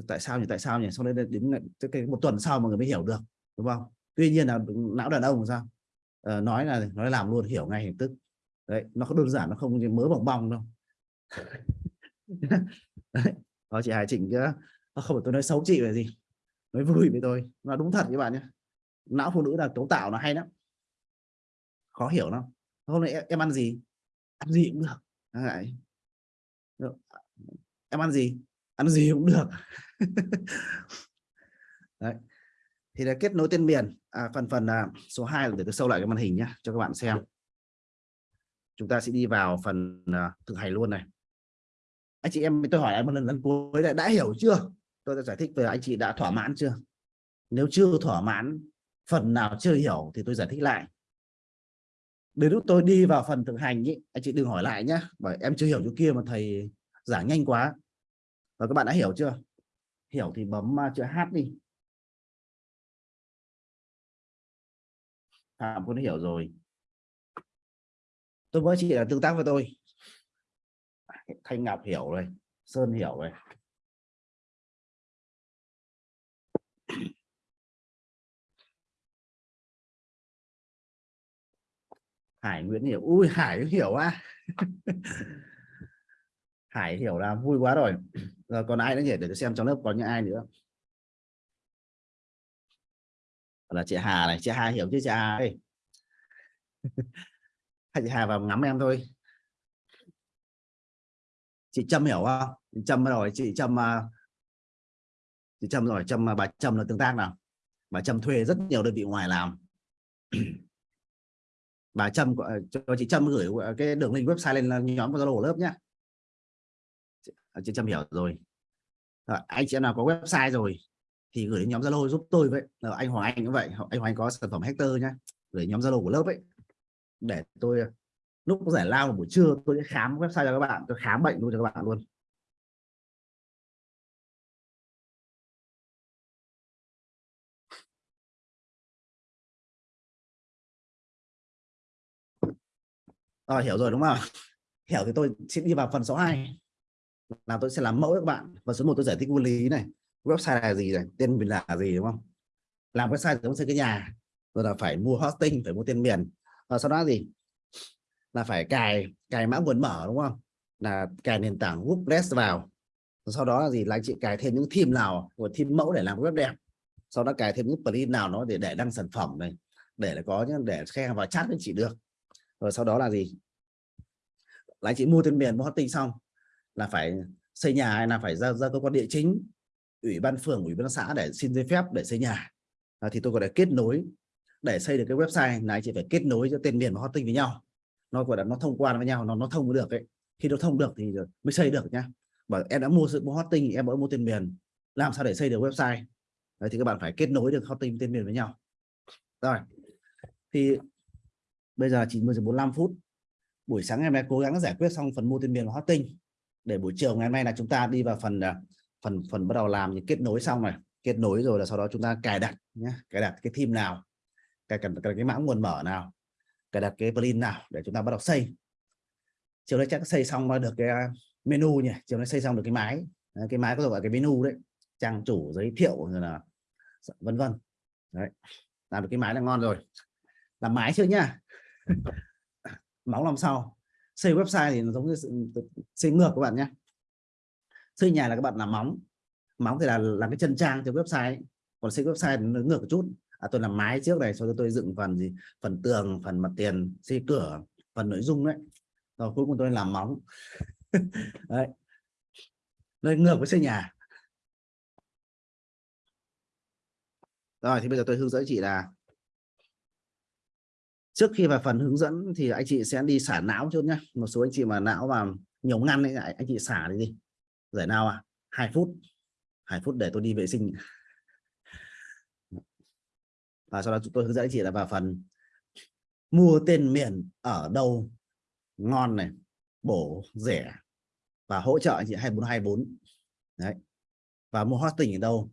tại sao nhỉ tại sao nhỉ sau đấy đến cái một tuần sau mà người mới hiểu được đúng không? Tuy nhiên là não đàn ông sao? À, nói là nói làm luôn hiểu ngay hình tức. Đấy nó có đơn giản nó không như mớ bỏng bong đâu. Đấy. Đó, chị Hải Trịnh chứ ờ, không phải tôi nói xấu chị về gì nói vui với tôi nó đúng thật các bạn nhé. Não phụ nữ là cấu tạo nó hay lắm. Khó hiểu lắm hôm nay em, em ăn gì? Ăn gì cũng được. Đấy. em ăn gì? Ăn gì cũng được. Đấy. thì là kết nối tên miền. À, phần phần à, số 2 là để tôi sâu lại cái màn hình nhé cho các bạn xem. Chúng ta sẽ đi vào phần à, thực hành luôn này. Anh chị em tôi hỏi anh một lần lần cuối đã, đã hiểu chưa? Tôi đã giải thích về anh chị đã thỏa mãn chưa? Nếu chưa thỏa mãn phần nào chưa hiểu thì tôi giải thích lại đến lúc tôi đi vào phần thực hành ý, anh chị đừng hỏi lại nhé bởi em chưa hiểu chỗ kia mà thầy giảng nhanh quá. Và các bạn đã hiểu chưa? Hiểu thì bấm à, chữ H đi. À, Phạm cũng đã hiểu rồi. Tôi với chị là tương tác với tôi. Thanh Ngọc hiểu rồi Sơn hiểu rồi. Hải Nguyễn hiểu. Ui, Hải hiểu à Hải hiểu là vui quá rồi. Rồi còn ai nữa nhỉ? Để tôi xem trong lớp có những ai nữa. Là chị Hà này, chị Hà hiểu chứ chị Hà ơi? Chị Hà vào ngắm em thôi. Chị Trâm hiểu không? Chị Trâm rồi, chị Trâm à, chị Trâm rồi, Trâm à, bà Trâm là tương tác nào? Bà Trâm thuê rất nhiều đơn vị ngoài làm. bà Trâm ờ, cho chị Trâm gửi cái đường link website lên nhóm của Zalo lớp nhé à, chị Trâm hiểu rồi. rồi, anh chị em nào có website rồi thì gửi đến nhóm Zalo giúp tôi vậy. Là anh Hoàng Anh cũng vậy anh Hoàng Anh có sản phẩm hector nhá. Gửi nhóm Zalo của lớp ấy. Để tôi ờ, lúc giải lao buổi trưa tôi sẽ khám website cho các bạn, tôi khám bệnh luôn cho các bạn luôn. Rồi hiểu rồi, đúng không? Hiểu thì tôi sẽ đi vào phần số 2 là tôi sẽ làm mẫu các bạn. Và số 1 tôi giải thích nguyên lý này. Website là gì này? Tên miền là gì, đúng không? Làm website giống xây cái nhà. Rồi là phải mua hosting, phải mua tên miền. Và sau đó gì? Là phải cài cài mã nguồn mở, đúng không? Là cài nền tảng WordPress vào. Sau đó là gì? Là anh chị cài thêm những theme nào của theme mẫu để làm web đẹp. Sau đó cài thêm những plugin nào nó để để đăng sản phẩm này. Để là có những để khách hàng vào chat với chị được rồi sau đó là gì? Là anh chị mua tên miền mua hosting xong là phải xây nhà hay là phải ra ra cơ quan địa chính ủy ban phường ủy ban xã để xin giấy phép để xây nhà. À, thì tôi có thể kết nối. Để xây được cái website này chị phải kết nối cho tên miền và hosting với nhau. Nó gọi là nó thông quan với nhau nó nó thông được ấy. Khi nó thông được thì mới xây được nhá. Bởi em đã mua sự mua hosting em mới mua tên miền. Làm sao để xây được website? Đấy, thì các bạn phải kết nối được hosting tên miền với nhau. Rồi thì bây giờ chỉ 10 giờ 45 phút. Buổi sáng ngày mai cố gắng giải quyết xong phần mua tên miền và tinh. Để buổi chiều ngày hôm nay là chúng ta đi vào phần à, phần phần bắt đầu làm những kết nối xong này kết nối rồi là sau đó chúng ta cài đặt nhé cài đặt cái theme nào, cài đặt cái mã nguồn mở nào, cài đặt cái plugin nào để chúng ta bắt đầu xây. Chiều nay chắc xây xong được cái à, menu nhỉ, chiều nay xây xong được cái máy. Cái máy có gọi cái menu đấy, trang chủ, giới thiệu rồi là, vân vân. Đấy, làm được cái máy là ngon rồi. Làm máy chưa nhá móng làm sau xây website thì nó giống như xây ngược các bạn nhé. Xây nhà là các bạn làm móng. Móng thì là làm cái chân trang cho website. Ấy. còn xây website nó ngược một chút. À, tôi làm mái trước này sau đó tôi dựng phần gì? Phần tường phần mặt tiền xây cửa phần nội dung đấy. Rồi cuối cùng tôi làm móng. Đấy. Nơi ngược với xây nhà. Rồi thì bây giờ tôi hướng dẫn chị là trước khi vào phần hướng dẫn thì anh chị sẽ đi xả não chút nhé một số anh chị mà não mà nhiều ngăn ấy, anh chị xả đi đi. Giải nào à hai phút. Hai phút để tôi đi vệ sinh. Và sau đó chúng tôi hướng dẫn anh chị là vào phần mua tên miền ở đâu ngon này, bổ rẻ và hỗ trợ anh chị 2424 đấy. Và mua hosting ở đâu?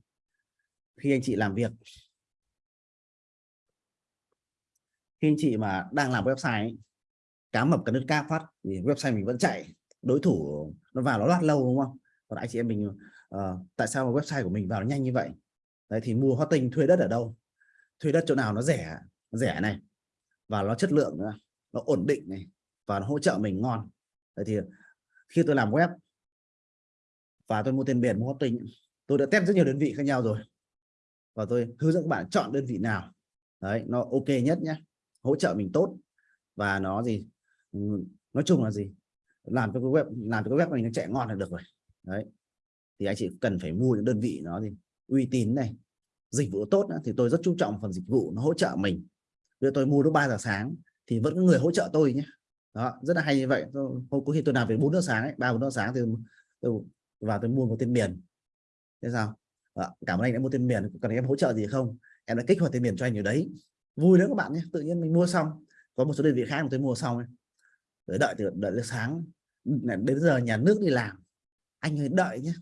Khi anh chị làm việc. Khi anh chị mà đang làm website ấy, cá mập cái nước ca phát thì website mình vẫn chạy. Đối thủ nó vào nó loát lâu đúng không? Còn anh chị em mình uh, tại sao mà website của mình vào nhanh như vậy? Đấy thì mua hosting thuê đất ở đâu? Thuê đất chỗ nào nó rẻ rẻ này và nó chất lượng nữa nó ổn định này và nó hỗ trợ mình ngon. Đấy thì khi tôi làm web và tôi mua tên miền mua hosting tôi đã test rất nhiều đơn vị khác nhau rồi. Và tôi hướng dẫn các bạn chọn đơn vị nào. Đấy nó ok nhất nhé hỗ trợ mình tốt. Và nó gì? Ừ, nói chung là gì? Làm cho cái web làm cho cái web mình nó chạy ngon là được rồi. Đấy. Thì anh chị cần phải mua những đơn vị nó gì? Uy tín này dịch vụ tốt nữa, thì tôi rất chú trọng phần dịch vụ nó hỗ trợ mình. Bây tôi mua lúc 3 giờ sáng thì vẫn có người hỗ trợ tôi nhé. Đó rất là hay như vậy. Hôm có khi tôi làm về 4 giờ sáng ấy, 3 4 giờ sáng thì tôi vào tôi mua một tên miền. Thế sao? Đó, cảm ơn anh đã mua tên miền. Cần em hỗ trợ gì không? Em đã kích hoạt tên miền cho anh ở đấy vui nữa các bạn nhé. Tự nhiên mình mua xong. Có một số đơn vị khác mà tôi mua xong ấy. đợi đợi từ đợi đến sáng đến giờ nhà nước đi làm. Anh ơi đợi nhé.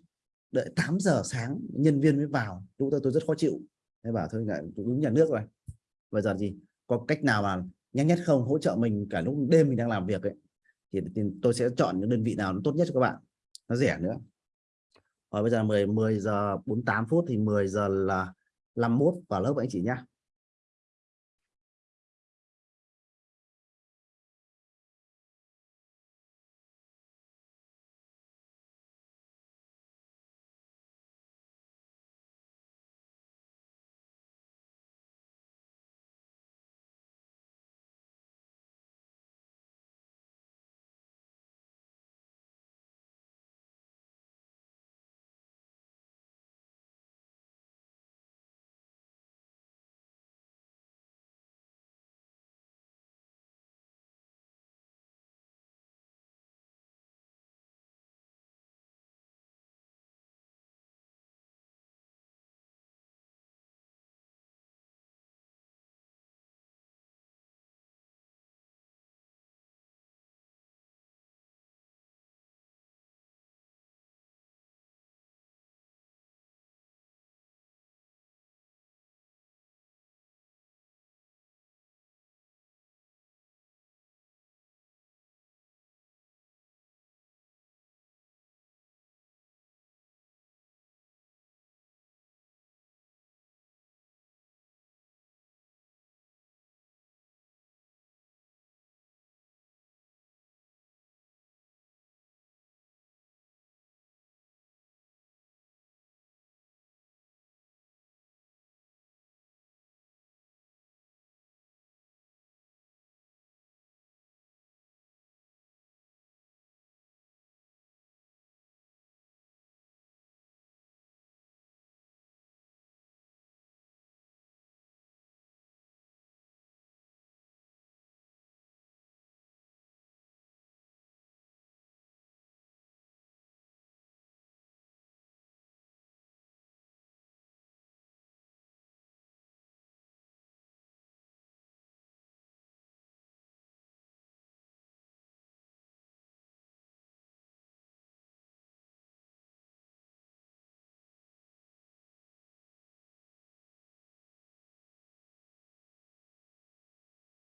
Đợi 8 giờ sáng nhân viên mới vào. Chúng tôi tôi rất khó chịu. Thế bảo thôi lại đúng nhà nước rồi. Bây giờ gì có cách nào mà nhanh nhất không? Hỗ trợ mình cả lúc đêm mình đang làm việc ấy. Thì, thì tôi sẽ chọn những đơn vị nào nó tốt nhất cho các bạn. Nó rẻ nữa. Rồi bây giờ 10 10 giờ 48 phút thì 10 giờ là 51 vào lớp anh chị nhá.